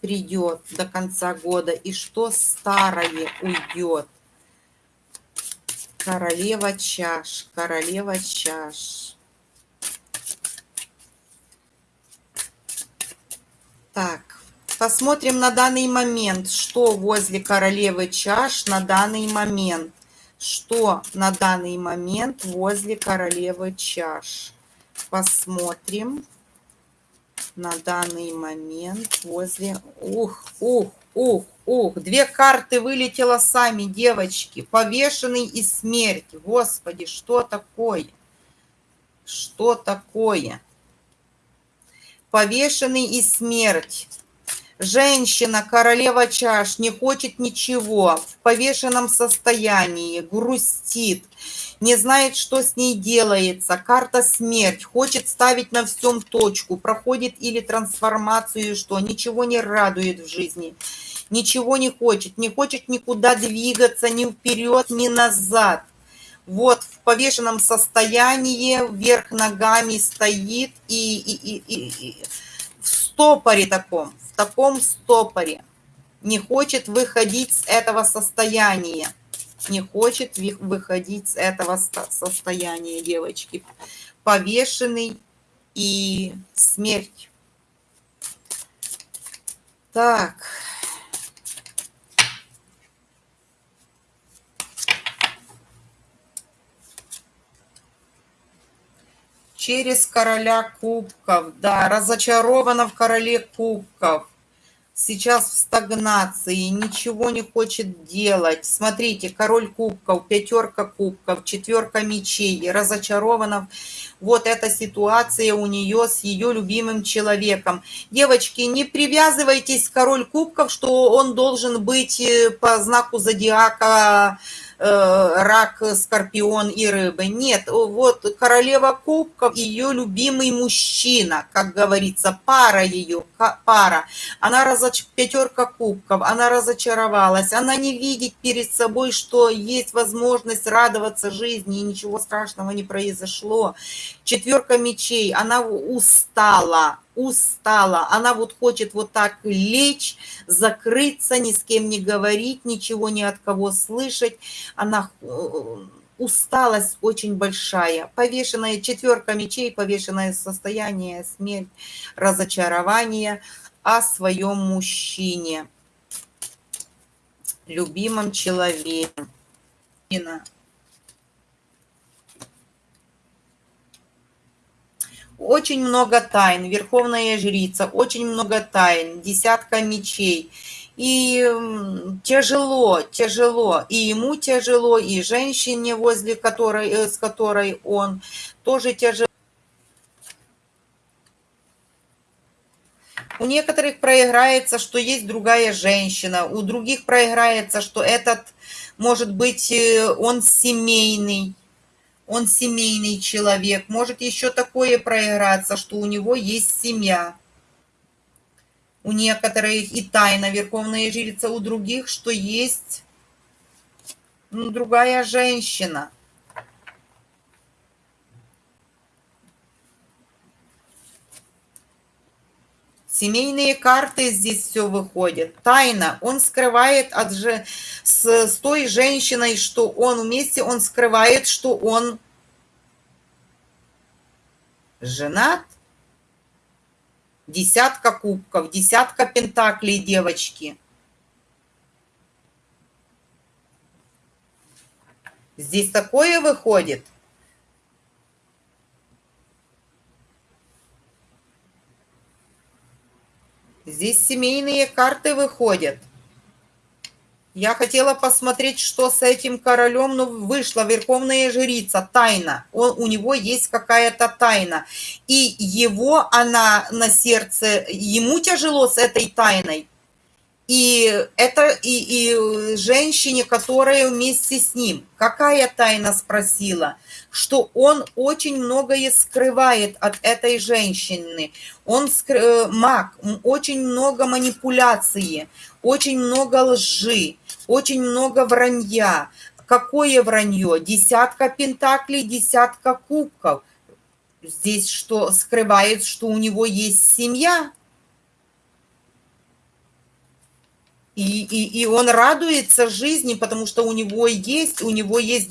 придет до конца года и что старое уйдет. Королева чаш, королева чаш. Так, посмотрим на данный момент, что возле королевы чаш на данный момент. Что на данный момент возле королевы чаш. Посмотрим на данный момент возле... Ух, ух, ух, ух. Две карты вылетело сами, девочки. Повешенный и смерть. Господи, что такое? Что такое? Повешенный и смерть. Женщина, королева чаш, не хочет ничего, в повешенном состоянии, грустит, не знает, что с ней делается. Карта смерть, хочет ставить на всем точку, проходит или трансформацию, что ничего не радует в жизни, ничего не хочет, не хочет никуда двигаться, ни вперед, ни назад. Вот в повешенном состоянии, вверх ногами стоит и, и, и, и, и в стопоре таком, в таком стопоре. Не хочет выходить с этого состояния не хочет выходить с этого состояния девочки. Повешенный и смерть. Так. Через короля кубков, да, разочарована в короле кубков сейчас в стагнации, ничего не хочет делать. Смотрите, король кубков, пятерка кубков, четверка мечей, разочарована. Вот эта ситуация у нее с ее любимым человеком. Девочки, не привязывайтесь к король кубков, что он должен быть э, по знаку зодиака рак, скорпион и рыбы. Нет, вот королева кубков, ее любимый мужчина, как говорится, пара ее, пара. Она разоч... пятерка кубков, она разочаровалась, она не видит перед собой, что есть возможность радоваться жизни, и ничего страшного не произошло. Четверка мечей, она устала, устала. Она вот хочет вот так лечь, закрыться, ни с кем не говорить, ничего ни от кого слышать. Она э, усталость очень большая. Повешенная четверка мечей, повешенное состояние, смерть, разочарование о своем мужчине, любимом человеке. Очень много тайн, верховная жрица, очень много тайн, десятка мечей. И тяжело, тяжело. И ему тяжело, и женщине, возле которой, э, с которой он тоже тяжело. У некоторых проиграется, что есть другая женщина, у других проиграется, что этот, может быть, э, он семейный, он семейный человек. Может еще такое проиграться, что у него есть семья. У некоторых и тайна Верховная Жрица, у других, что есть ну, другая женщина. Семейные карты здесь все выходит. Тайна. Он скрывает от же, с, с той женщиной, что он вместе, он скрывает, что он женат. Десятка кубков, десятка пентаклей, девочки. Здесь такое выходит – Здесь семейные карты выходят. Я хотела посмотреть, что с этим королем, но вышла верховная жрица, тайна. Он, у него есть какая-то тайна. И его, она на сердце, ему тяжело с этой тайной. И это и, и женщине, которая вместе с ним. Какая тайна спросила? Что он очень многое скрывает от этой женщины. Он скры... Э, маг, очень много манипуляции, очень много лжи, очень много вранья. Какое вранье? Десятка пентаклей, десятка кубков. Здесь что скрывает, что у него есть семья, И, и, и он радуется жизни, потому что у него есть, у него есть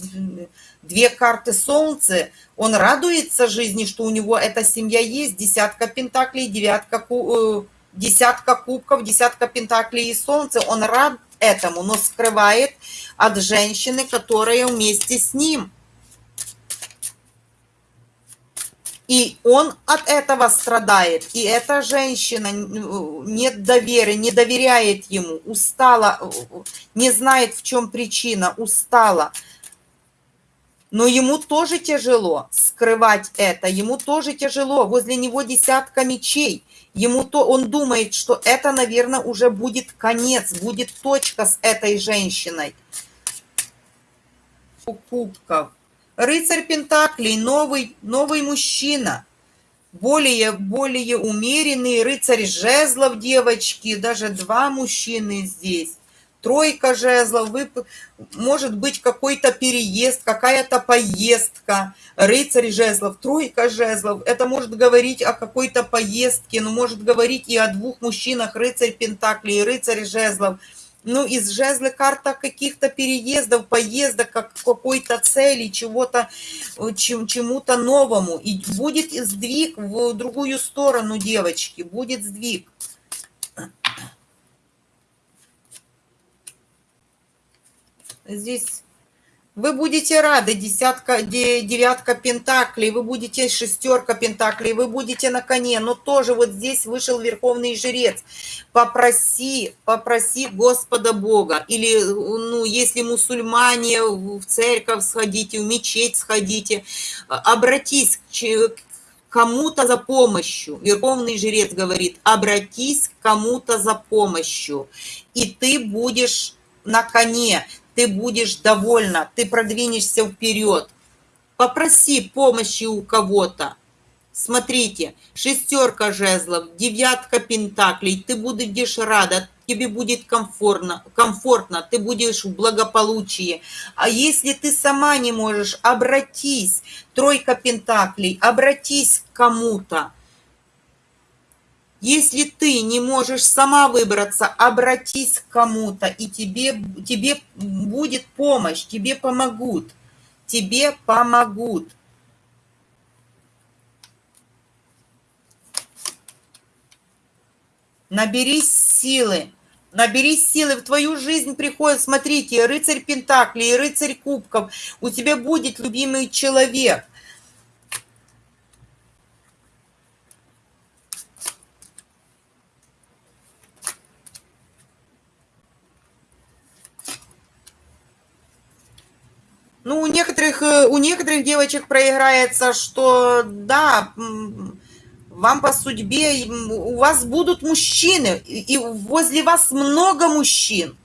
две карты солнца. Он радуется жизни, что у него эта семья есть, десятка пентаклей, девятка, э, десятка кубков, десятка пентаклей и солнце. Он рад этому, но скрывает от женщины, которая вместе с ним. И он от этого страдает. И эта женщина нет доверия, не доверяет ему, устала, не знает, в чем причина, устала. Но ему тоже тяжело скрывать это, ему тоже тяжело. Возле него десятка мечей. Ему то, он думает, что это, наверное, уже будет конец, будет точка с этой женщиной. Кубков. Рыцарь Пентаклей, новый, новый мужчина, более, более умеренный, рыцарь жезлов, девочки, даже два мужчины здесь. Тройка жезлов, вы, может быть какой-то переезд, какая-то поездка. Рыцарь жезлов, тройка жезлов. Это может говорить о какой-то поездке, но может говорить и о двух мужчинах, рыцарь Пентаклей рыцарь жезлов – ну, из жезла карта каких-то переездов, поездок, как какой-то цели, чего-то, э, чем, чему-то новому. И будет сдвиг в другую сторону, девочки, будет сдвиг. Здесь вы будете рады, десятка, девятка пентаклей, вы будете шестерка пентаклей, вы будете на коне, но тоже вот здесь вышел верховный жрец. Попроси, попроси Господа Бога, или, ну, если мусульмане, в церковь сходите, в мечеть сходите, обратись к кому-то за помощью. Верховный жрец говорит, обратись к кому-то за помощью, и ты будешь на коне, ты будешь довольна, ты продвинешься вперед. Попроси помощи у кого-то. Смотрите, шестерка жезлов, девятка пентаклей, ты будешь рада, тебе будет комфортно, комфортно, ты будешь в благополучии. А если ты сама не можешь, обратись, тройка пентаклей, обратись к кому-то. Если ты не можешь сама выбраться, обратись к кому-то, и тебе, тебе будет помощь, тебе помогут. Тебе помогут. Наберись силы. Наберись силы, в твою жизнь приходит, смотрите, рыцарь Пентаклей, рыцарь Кубков. У тебя будет любимый человек. Ну, у некоторых, э, у некоторых девочек проиграется, что да, вам по судьбе, у вас будут мужчины, и возле вас много мужчин.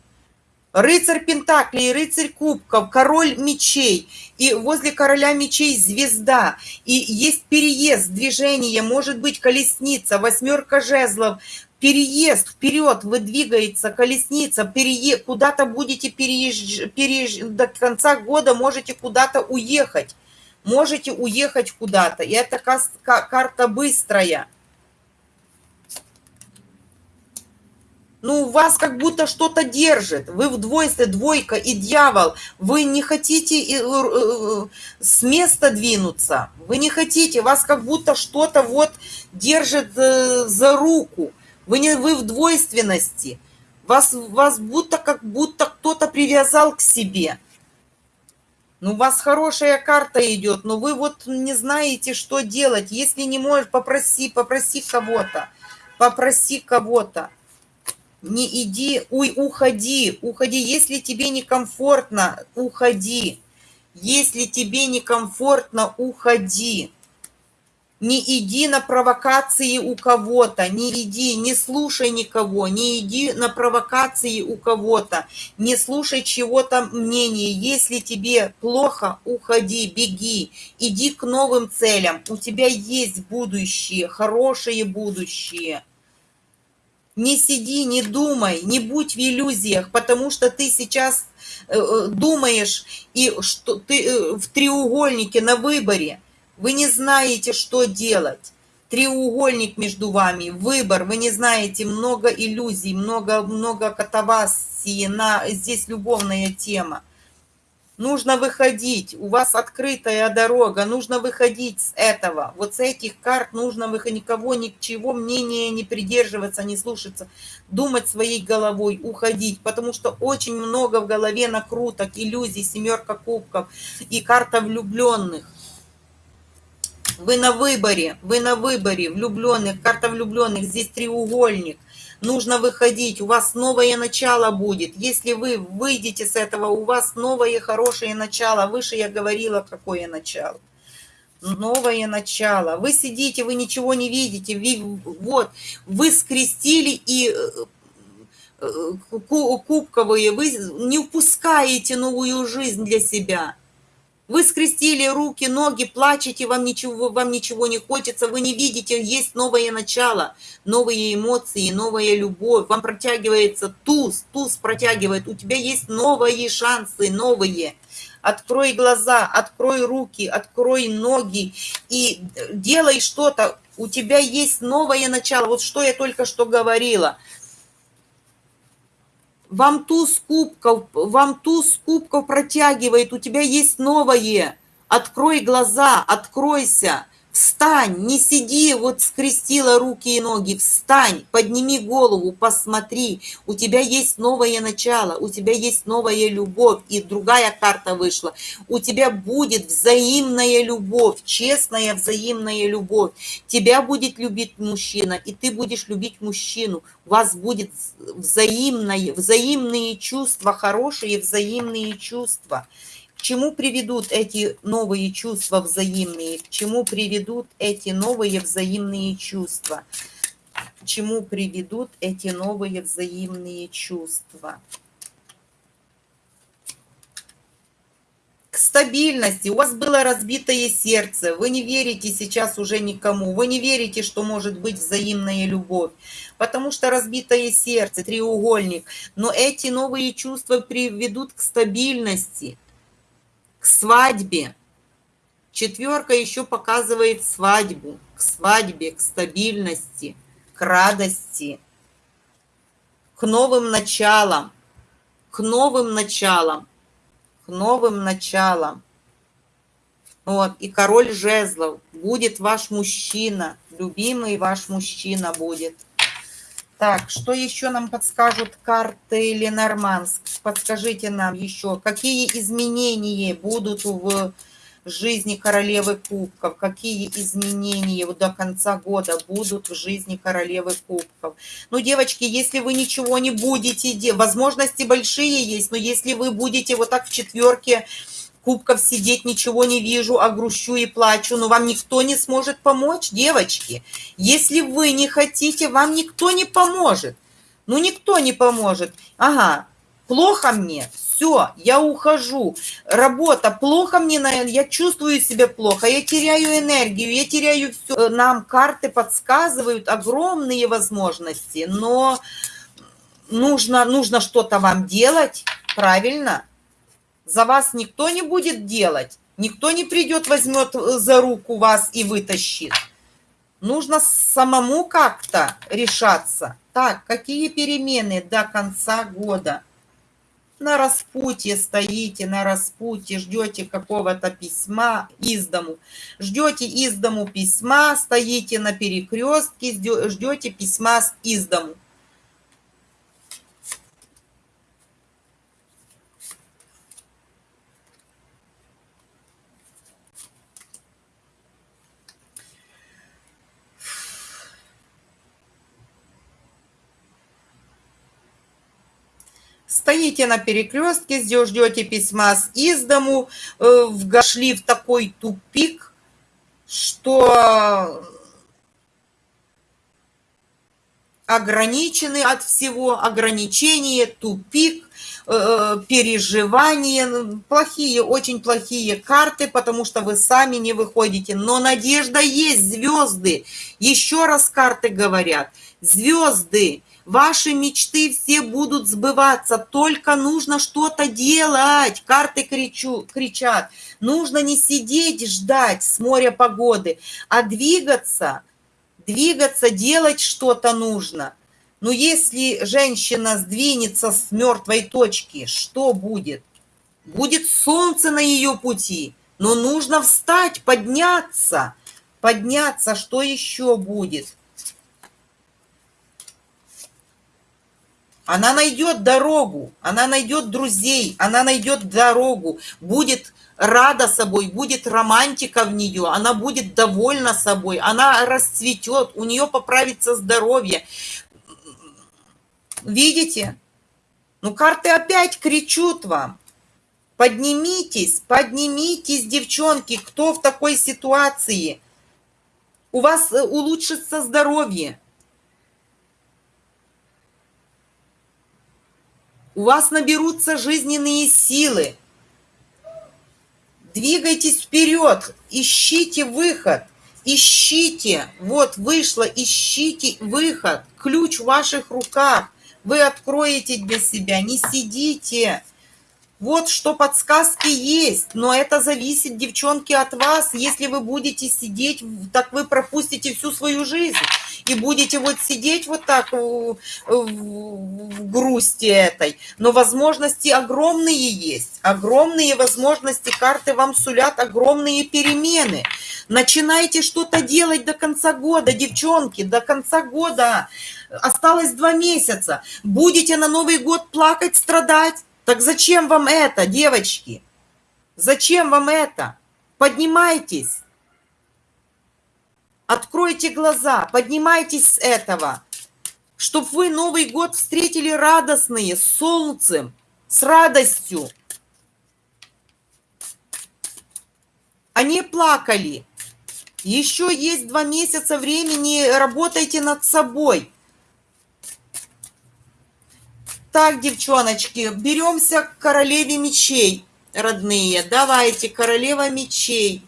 Рыцарь Пентаклей, рыцарь Кубков, король мечей, и возле короля мечей звезда, и есть переезд, движение, может быть колесница, восьмерка жезлов, переезд вперед, вы двигается колесница, перее... куда-то будете переезж... переезж... до конца года можете куда-то уехать, можете уехать куда-то, и это карта быстрая. ну, вас как будто что-то держит. Вы в двойстве, двойка и дьявол. Вы не хотите э, э, с места двинуться. Вы не хотите, вас как будто что-то вот держит э, за руку. Вы, не, вы в двойственности. Вас, вас будто как будто кто-то привязал к себе. Ну, у вас хорошая карта идет, но вы вот не знаете, что делать. Если не можешь, попроси, попроси кого-то. Попроси кого-то не иди, уй, уходи, уходи. Если тебе некомфортно, уходи. Если тебе некомфортно, уходи. Не иди на провокации у кого-то, не иди, не слушай никого, не иди на провокации у кого-то, не слушай чего-то мнения. Если тебе плохо, уходи, беги, иди к новым целям. У тебя есть будущее, хорошее будущее. Не сиди, не думай, не будь в иллюзиях, потому что ты сейчас э, э, думаешь, и что ты э, в треугольнике на выборе. Вы не знаете, что делать. Треугольник между вами, выбор, вы не знаете, много иллюзий, много, много катавасии, на, здесь любовная тема. Нужно выходить, у вас открытая дорога, нужно выходить с этого. Вот с этих карт нужно выходить, никого, ничего мнения не придерживаться, не слушаться, думать своей головой, уходить, потому что очень много в голове накруток, иллюзий, семерка кубков и карта влюбленных. Вы на выборе, вы на выборе влюбленных, карта влюбленных, здесь треугольник – нужно выходить, у вас новое начало будет. Если вы выйдете с этого, у вас новое хорошее начало. Выше я говорила, какое начало. Новое начало. Вы сидите, вы ничего не видите. Вот, вы скрестили и э, э, кубковые, вы не упускаете новую жизнь для себя. Вы скрестили руки, ноги, плачете, вам ничего, вам ничего не хочется, вы не видите, есть новое начало, новые эмоции, новая любовь. Вам протягивается туз, туз протягивает, у тебя есть новые шансы, новые. Открой глаза, открой руки, открой ноги и делай что-то. У тебя есть новое начало. Вот что я только что говорила – вам туз кубков, вам туз кубков протягивает, у тебя есть новое. Открой глаза, откройся. Встань, не сиди, вот скрестила руки и ноги, встань, подними голову, посмотри, у тебя есть новое начало, у тебя есть новая любовь, и другая карта вышла, у тебя будет взаимная любовь, честная взаимная любовь, тебя будет любить мужчина, и ты будешь любить мужчину, у вас будет взаимное, взаимные чувства, хорошие взаимные чувства. Чему приведут эти новые чувства взаимные? К чему приведут эти новые взаимные чувства? К чему приведут эти новые взаимные чувства? К стабильности. У вас было разбитое сердце. Вы не верите сейчас уже никому. Вы не верите, что может быть взаимная любовь. Потому что разбитое сердце, треугольник. Но эти новые чувства приведут к стабильности к свадьбе. Четверка еще показывает свадьбу, к свадьбе, к стабильности, к радости, к новым началам, к новым началам, к новым началам. Вот, и король жезлов будет ваш мужчина, любимый ваш мужчина будет. Так, что еще нам подскажут карты Ленорманск? Подскажите нам еще, какие изменения будут в жизни королевы кубков, какие изменения до конца года будут в жизни королевы кубков. Ну, девочки, если вы ничего не будете делать, возможности большие есть, но если вы будете вот так в четверке кубков сидеть, ничего не вижу, а грущу и плачу, но вам никто не сможет помочь, девочки. Если вы не хотите, вам никто не поможет. Ну, никто не поможет. Ага, плохо мне, все, я ухожу. Работа, плохо мне, я чувствую себя плохо, я теряю энергию, я теряю все. Нам карты подсказывают огромные возможности, но нужно, нужно что-то вам делать, правильно? За вас никто не будет делать, никто не придет, возьмет за руку вас и вытащит. Нужно самому как-то решаться. Так, какие перемены до конца года? На распутье стоите, на распутье, ждете какого-то письма из дому. Ждете из дому письма, стоите на перекрестке, ждете письма из дому. Стоите на перекрестке, ждете письма с из дому, э, вошли в такой тупик, что ограничены от всего, ограничения, тупик, э, переживания, плохие, очень плохие карты, потому что вы сами не выходите. Но надежда есть, звезды. Еще раз карты говорят, звезды Ваши мечты все будут сбываться, только нужно что-то делать. Карты кричу, кричат. Нужно не сидеть ждать с моря погоды, а двигаться, двигаться, делать что-то нужно. Но если женщина сдвинется с мертвой точки, что будет? Будет солнце на ее пути, но нужно встать, подняться. Подняться, что еще будет? Она найдет дорогу, она найдет друзей, она найдет дорогу, будет рада собой, будет романтика в нее, она будет довольна собой, она расцветет, у нее поправится здоровье. Видите? Ну, карты опять кричут вам. Поднимитесь, поднимитесь, девчонки, кто в такой ситуации? У вас э, улучшится здоровье. У вас наберутся жизненные силы. Двигайтесь вперед, ищите выход, ищите, вот вышло, ищите выход, ключ в ваших руках, вы откроете для себя, не сидите. Вот что подсказки есть, но это зависит, девчонки, от вас. Если вы будете сидеть, так вы пропустите всю свою жизнь и будете вот сидеть вот так в, в грусти этой. Но возможности огромные есть, огромные возможности, карты вам сулят огромные перемены. Начинайте что-то делать до конца года, девчонки, до конца года. Осталось два месяца. Будете на Новый год плакать, страдать? Так зачем вам это, девочки? Зачем вам это? Поднимайтесь. Откройте глаза, поднимайтесь с этого, чтобы вы Новый год встретили радостные, с солнцем, с радостью. Они плакали. Еще есть два месяца времени, работайте над собой. Так, девчоночки, беремся к королеве мечей, родные. Давайте, королева мечей.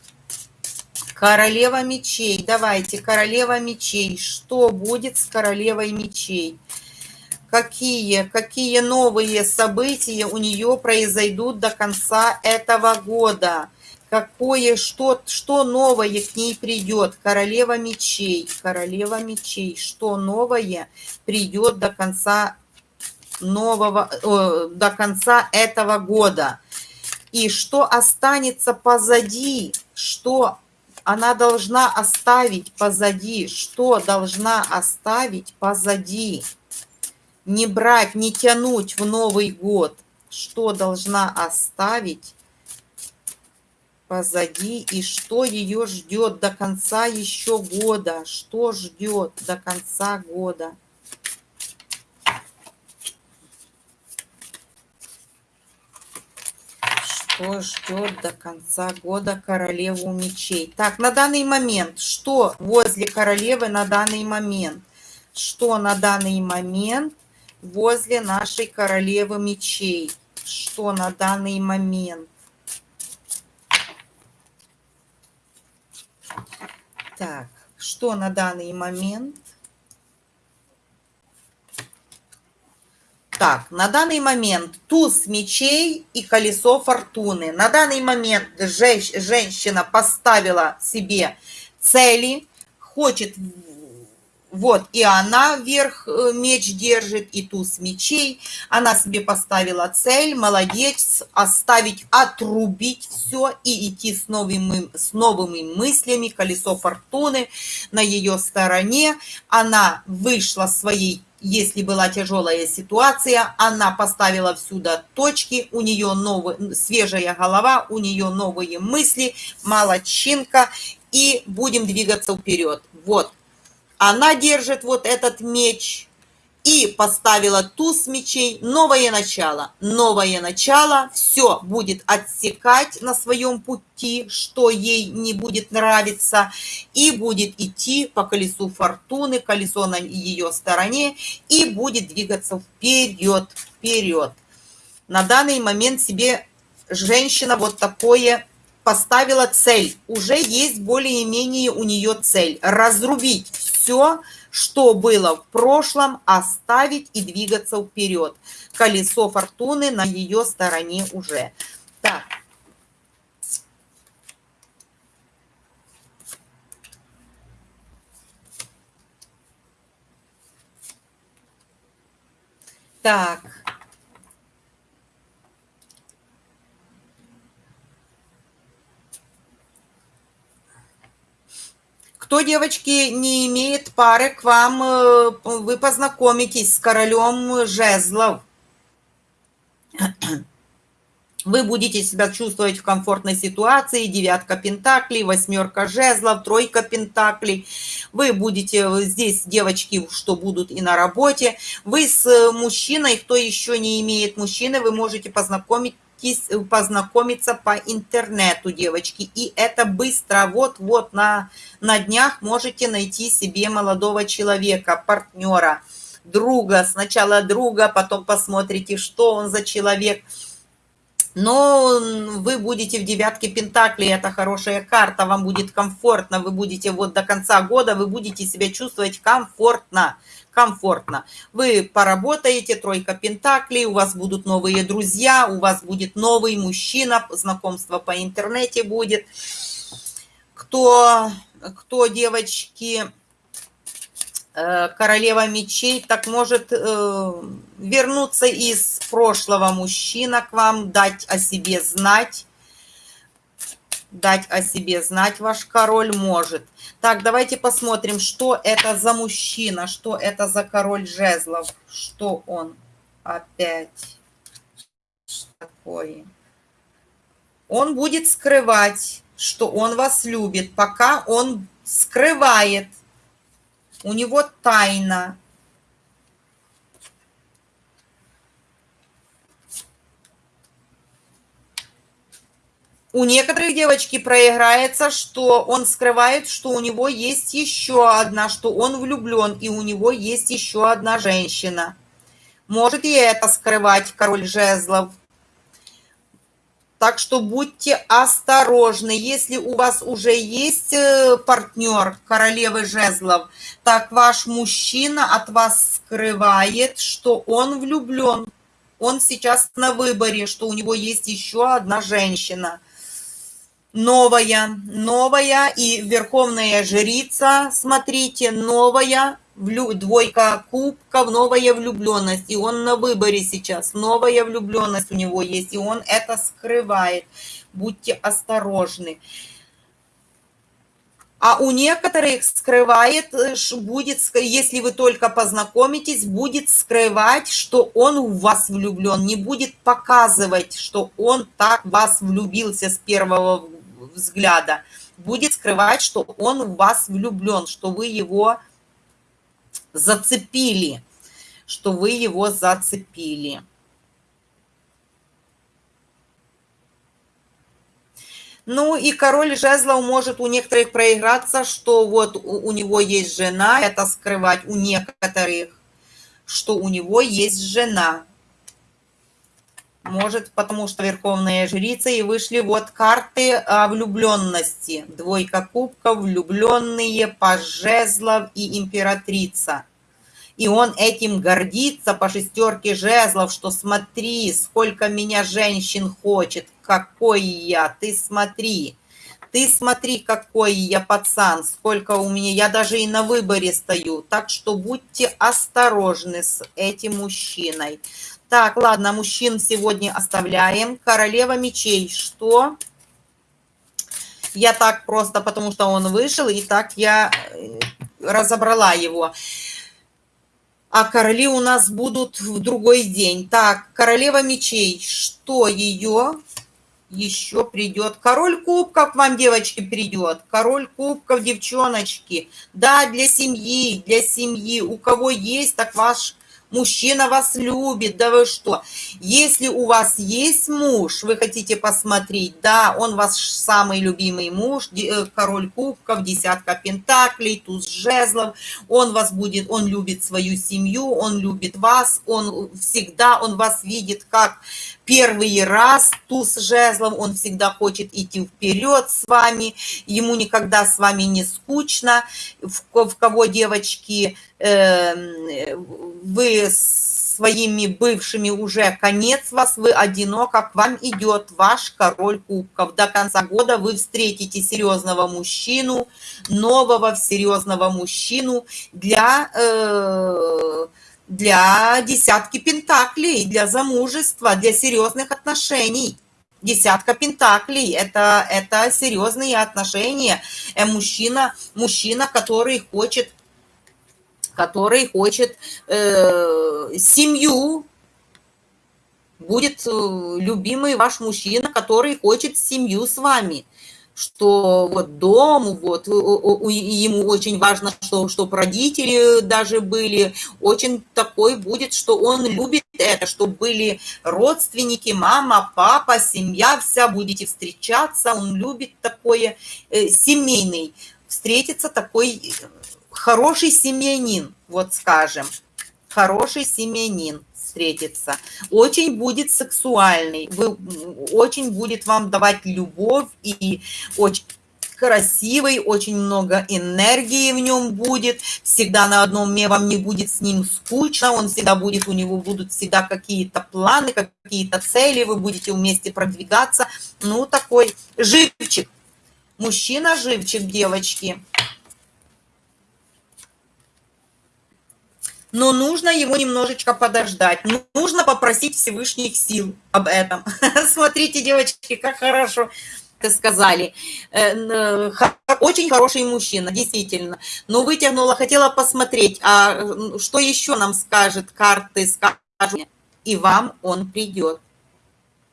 Королева мечей. Давайте, королева мечей. Что будет с королевой мечей? Какие, какие новые события у нее произойдут до конца этого года? Какое, что, что новое к ней придет? Королева мечей, королева мечей. Что новое придет до конца нового, э, до конца этого года? И что останется позади, что она должна оставить позади. Что должна оставить позади? Не брать, не тянуть в Новый год. Что должна оставить позади и что ее ждет до конца еще года? Что ждет до конца года? Что ждет до конца года королеву мечей? Так, на данный момент, что возле королевы на данный момент? Что на данный момент возле нашей королевы мечей? Что на данный момент? Так, что на данный момент? Так, на данный момент туз мечей и колесо фортуны. На данный момент женщина поставила себе цели, хочет вот, и она вверх э, меч держит, и туз мечей. Она себе поставила цель, молодец, оставить, отрубить все и идти с новыми, с новыми мыслями. Колесо фортуны на ее стороне. Она вышла своей если была тяжелая ситуация, она поставила всюду точки, у нее новый, свежая голова, у нее новые мысли, молодчинка, и будем двигаться вперед. Вот, она держит вот этот меч и поставила туз мечей. Новое начало. Новое начало. Все будет отсекать на своем пути, что ей не будет нравиться. И будет идти по колесу фортуны, колесо на ее стороне. И будет двигаться вперед, вперед. На данный момент себе женщина вот такое поставила цель. Уже есть более-менее у нее цель. Разрубить все, что было в прошлом, оставить и двигаться вперед. Колесо фортуны на ее стороне уже. Так. Так. Кто, девочки, не имеет пары, к вам э, вы познакомитесь с королем жезлов. Вы будете себя чувствовать в комфортной ситуации. Девятка пентаклей, восьмерка жезлов, тройка пентаклей. Вы будете э, здесь, девочки, что будут и на работе. Вы с э, мужчиной, кто еще не имеет мужчины, вы можете познакомить познакомиться по интернету, девочки. И это быстро, вот-вот на, на днях можете найти себе молодого человека, партнера, друга. Сначала друга, потом посмотрите, что он за человек. Но вы будете в девятке Пентаклей, это хорошая карта, вам будет комфортно, вы будете вот до конца года, вы будете себя чувствовать комфортно комфортно. Вы поработаете, тройка пентаклей, у вас будут новые друзья, у вас будет новый мужчина, знакомство по интернете будет. Кто, кто девочки, королева мечей, так может э, вернуться из прошлого мужчина к вам, дать о себе знать, дать о себе знать ваш король может. Так, давайте посмотрим, что это за мужчина, что это за король жезлов, что он опять что такое. Он будет скрывать, что он вас любит, пока он скрывает. У него тайна, у некоторых девочки проиграется, что он скрывает, что у него есть еще одна, что он влюблен, и у него есть еще одна женщина. Может и это скрывать король жезлов. Так что будьте осторожны. Если у вас уже есть э, партнер королевы жезлов, так ваш мужчина от вас скрывает, что он влюблен. Он сейчас на выборе, что у него есть еще одна женщина – новая, новая и верховная жрица, смотрите, новая, двойка кубков, новая влюбленность, и он на выборе сейчас, новая влюбленность у него есть, и он это скрывает, будьте осторожны. А у некоторых скрывает, э, будет, если вы только познакомитесь, будет скрывать, что он в вас влюблен, не будет показывать, что он так вас влюбился с первого взгляда, будет скрывать, что он в вас влюблен, что вы его зацепили, что вы его зацепили. Ну и король жезлов может у некоторых проиграться, что вот у, него есть жена, это скрывать у некоторых, что у него есть жена. Может, потому что верховная жрица, и вышли вот карты о влюбленности. Двойка кубков, влюбленные, паж жезлов и императрица. И он этим гордится по шестерке жезлов, что смотри, сколько меня женщин хочет, какой я, ты смотри. Ты смотри, какой я пацан, сколько у меня, я даже и на выборе стою. Так что будьте осторожны с этим мужчиной. Так, ладно, мужчин сегодня оставляем. Королева мечей, что? Я так просто, потому что он вышел, и так я э, разобрала его. А короли у нас будут в другой день. Так, королева мечей, что ее еще придет? Король кубков вам, девочки, придет. Король кубков, девчоночки. Да, для семьи, для семьи. У кого есть, так ваш мужчина вас любит, да вы что? Если у вас есть муж, вы хотите посмотреть, да, он ваш самый любимый муж, э, король кубков, десятка пентаклей, туз жезлов, он вас будет, он любит свою семью, он любит вас, он всегда, он вас видит как первый раз туз жезлом, он всегда хочет идти вперед с вами, ему никогда с вами не скучно, в, в кого девочки, э, вы своими бывшими уже конец вас, вы одиноко, к вам идет ваш король кубков. До конца года вы встретите серьезного мужчину, нового серьезного мужчину для... Э, для десятки пентаклей, для замужества, для серьезных отношений. Десятка пентаклей – это, это серьезные отношения. Э, мужчина, мужчина, который хочет, который хочет э, семью, будет э, любимый ваш мужчина, который хочет семью с вами что вот дом, вот ему очень важно, что, чтобы родители даже были, очень такой будет, что он любит это, чтобы были родственники, мама, папа, семья вся, будете встречаться, он любит такое э, семейный, встретится такой э, хороший семьянин, вот скажем, хороший семьянин встретиться. Очень будет сексуальный, вы, очень будет вам давать любовь и очень красивый, очень много энергии в нем будет, всегда на одном месте вам не будет с ним скучно, он всегда будет, у него будут всегда какие-то планы, какие-то цели, вы будете вместе продвигаться, ну, такой живчик, мужчина живчик, девочки. Но нужно его немножечко подождать. Нужно попросить Всевышних сил об этом. Смотрите, девочки, как хорошо сказали. Э, очень хороший мужчина, действительно. Но вытянула, хотела посмотреть, а что еще нам скажет карты, скажут, и вам он придет.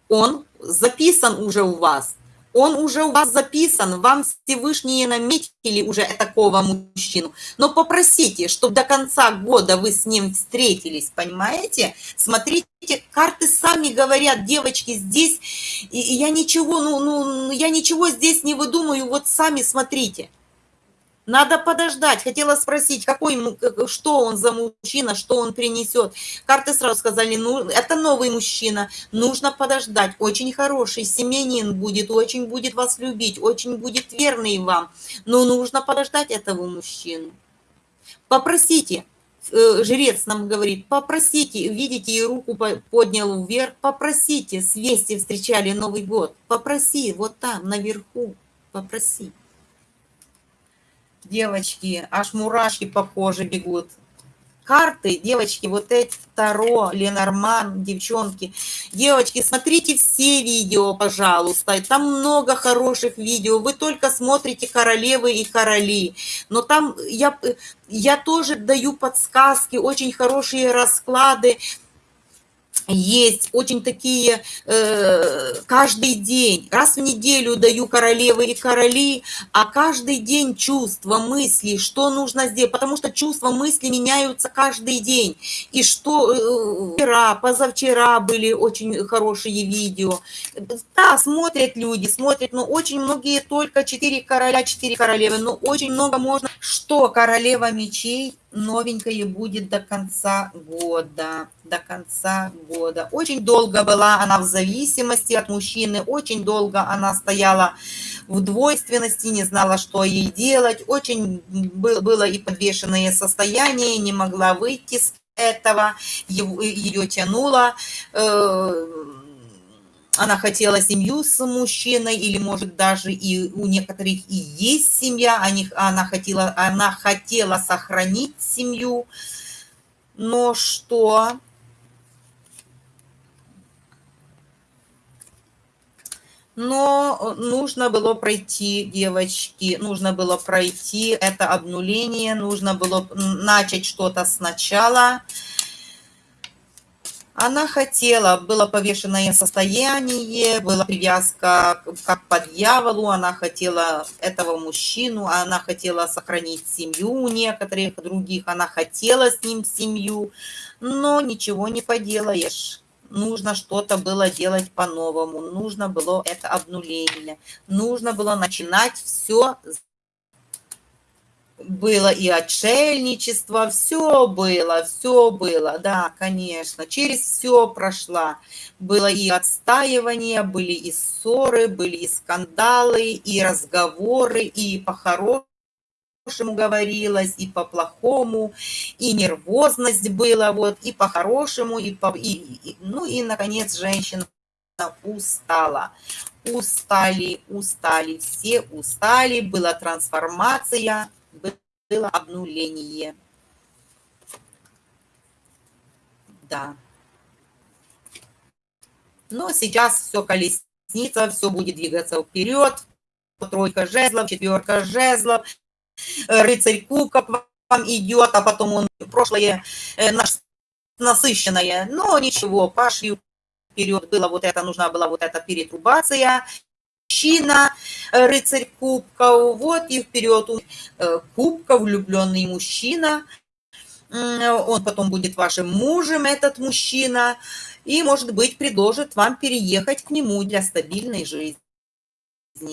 Он записан уже у вас он уже у вас записан, вам Всевышние наметили уже такого мужчину. Но попросите, чтобы до конца года вы с ним встретились, понимаете? Смотрите, карты сами говорят, девочки, здесь, и я ничего, ну, ну, я ничего здесь не выдумаю, вот сами смотрите. Надо подождать. Хотела спросить, какой, что он за мужчина, что он принесет. Карты сразу сказали, ну, это новый мужчина, нужно подождать. Очень хороший, семьянин будет, очень будет вас любить, очень будет верный вам. Но нужно подождать этого мужчину. Попросите, э, жрец нам говорит, попросите, видите, и руку поднял вверх, попросите, с вести встречали Новый год, попроси, вот там, наверху, попроси девочки, аж мурашки по коже бегут. Карты, девочки, вот эти Таро, Ленорман, девчонки. Девочки, смотрите все видео, пожалуйста. Там много хороших видео. Вы только смотрите королевы и короли. Но там я, я тоже даю подсказки, очень хорошие расклады есть очень такие э, каждый день, раз в неделю даю королевы и короли, а каждый день чувства, мысли, что нужно сделать, потому что чувства, мысли меняются каждый день. И что э, вчера, позавчера были очень хорошие видео. Да, смотрят люди, смотрят, но очень многие только 4 короля, 4 королевы, но очень много можно. Что королева мечей новенькое будет до конца года, до конца года. Очень долго была она в зависимости от мужчины, очень долго она стояла в двойственности, не знала, что ей делать, очень было и подвешенное состояние, не могла выйти с этого, ее тянуло, э, она хотела семью с мужчиной, или, может, даже и у некоторых и есть семья, они, она, хотела, она хотела сохранить семью, но что... Но нужно было пройти, девочки, нужно было пройти это обнуление, нужно было начать что-то сначала. Она хотела, было повешенное состояние, была привязка как по дьяволу, она хотела этого мужчину, она хотела сохранить семью у некоторых других, она хотела с ним семью, но ничего не поделаешь. Нужно что-то было делать по-новому, нужно было это обнуление, нужно было начинать все было и отшельничество, все было, все было, да, конечно, через все прошла. Было и отстаивание, были и ссоры, были и скандалы, и разговоры, и по-хорошему говорилось, и по-плохому, и нервозность была, вот, и по-хорошему, и, по, и, и, ну и, наконец, женщина устала. Устали, устали, все устали, была трансформация, было обнуление. Да. Но сейчас все колесница, все будет двигаться вперед. Тройка жезлов, четверка жезлов, рыцарь кубков вам идет, а потом он прошлое э, наш насыщенное. Но ничего, пошли вперед. Было вот это, нужна была вот эта перетрубация мужчина, э, рыцарь кубков, вот и вперед э, кубка, влюбленный мужчина, он потом будет вашим мужем, этот мужчина, и, может быть, предложит вам переехать к нему для стабильной жизни.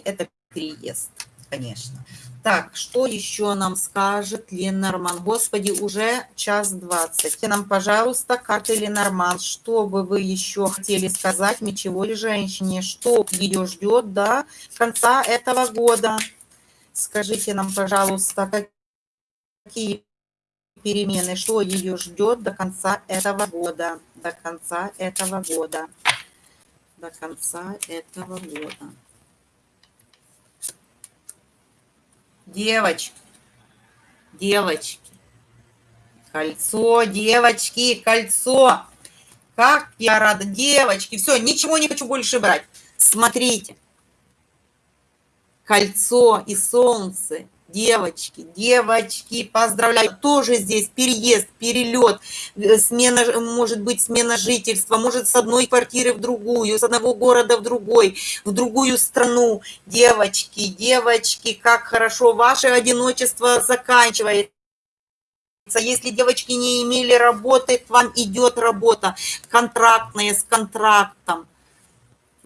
Это переезд, конечно. Так, что еще нам скажет Ленорман? Господи, уже час двадцать. Нам, пожалуйста, карты Ленорман. Что бы вы еще хотели сказать мечевой женщине? Что ее ждет до конца этого года? Скажите нам, пожалуйста, какие перемены, что ее ждет до конца этого года? До конца этого года. До конца этого года. Девочки, девочки, кольцо, девочки, кольцо. Как я рада, девочки. Все, ничего не хочу больше брать. Смотрите. Кольцо и солнце девочки, девочки, поздравляю, тоже здесь переезд, перелет, э, смена, может быть, смена жительства, может, с одной квартиры в другую, с одного города в другой, в другую страну. Девочки, девочки, как хорошо, ваше одиночество заканчивается. Если девочки не имели работы, к вам идет работа контрактная с контрактом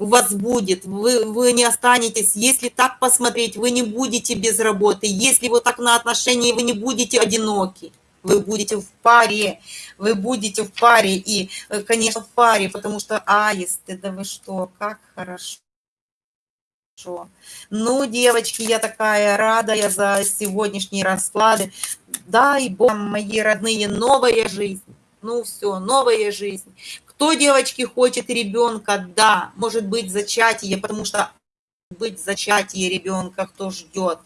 у вас будет, вы, вы не останетесь, если так посмотреть, вы не будете без работы, если вот так на отношении, вы не будете одиноки, вы будете в паре, вы будете в паре, и, э, конечно, в паре, потому что аисты, да вы что, как хорошо. Ну, девочки, я такая рада я за сегодняшние расклады. Дай Бог, мои родные, новая жизнь. Ну все, новая жизнь. Кто, девочки, хочет ребенка? Да, может быть зачатие, потому что быть зачатие ребенка, кто ждет.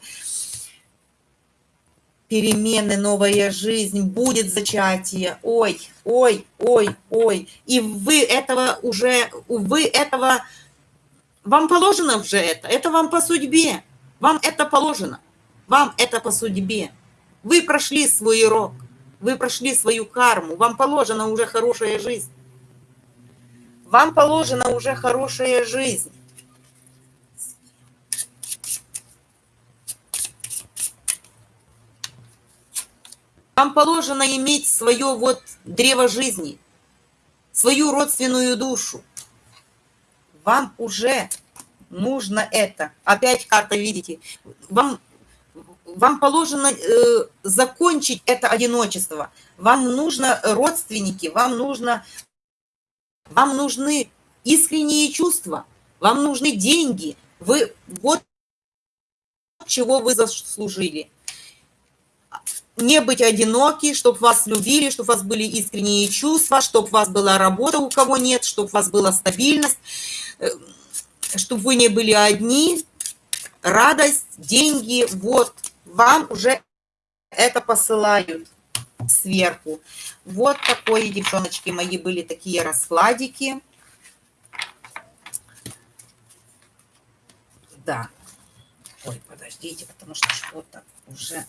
Перемены, новая жизнь, будет зачатие. Ой, ой, ой, ой. И вы этого уже, вы этого, вам положено уже это, это вам по судьбе. Вам это положено, вам это по судьбе. Вы прошли свой урок, вы прошли свою карму, вам положена уже хорошая жизнь. Вам положена уже хорошая жизнь. Вам положено иметь свое вот древо жизни, свою родственную душу. Вам уже нужно это. Опять карта, видите, вам, вам положено э, закончить это одиночество. Вам нужно родственники, вам нужно, вам нужны искренние чувства, вам нужны деньги. Вы вот чего вы заслужили. Не быть одиноки, чтобы вас любили, чтобы у вас были искренние чувства, чтобы у вас была работа, у кого нет, чтобы у вас была стабильность, э, чтобы вы не были одни, радость, деньги, вот, вам уже это посылают сверху. Вот такое, девчоночки мои, были такие раскладики. Да. Ой, подождите, потому что что-то уже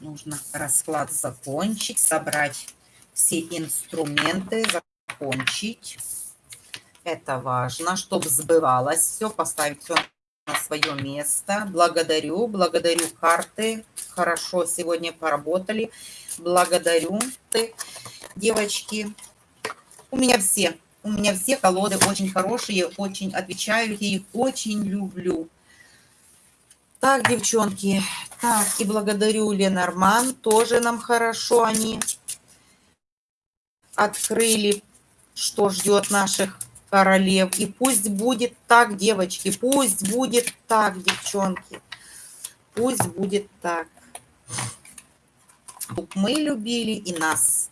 нужно расклад закончить, собрать все инструменты, закончить. Это важно, чтобы сбывалось все, поставить все на свое место. Благодарю, благодарю карты. Хорошо сегодня поработали. Благодарю, ты, девочки. У меня все, у меня все колоды очень хорошие, очень отвечаю, я их очень люблю. Так, девчонки, так, и благодарю Ленорман, тоже нам хорошо они открыли, что ждет наших королев. И пусть будет так, девочки, пусть будет так, девчонки, пусть будет так. Мы любили и нас.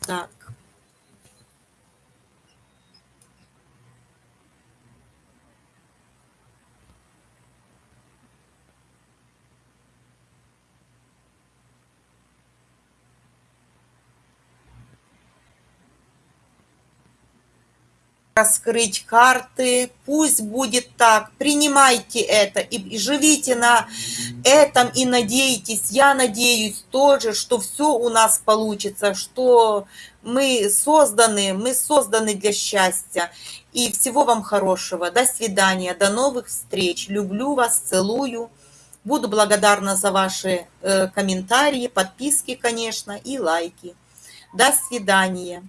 Так. Раскрыть карты, пусть будет так, принимайте это и живите на этом и надейтесь, я надеюсь тоже, что все у нас получится, что мы созданы, мы созданы для счастья. И всего вам хорошего, до свидания, до новых встреч, люблю вас, целую. Буду благодарна за ваши э, комментарии, подписки, конечно, и лайки. До свидания.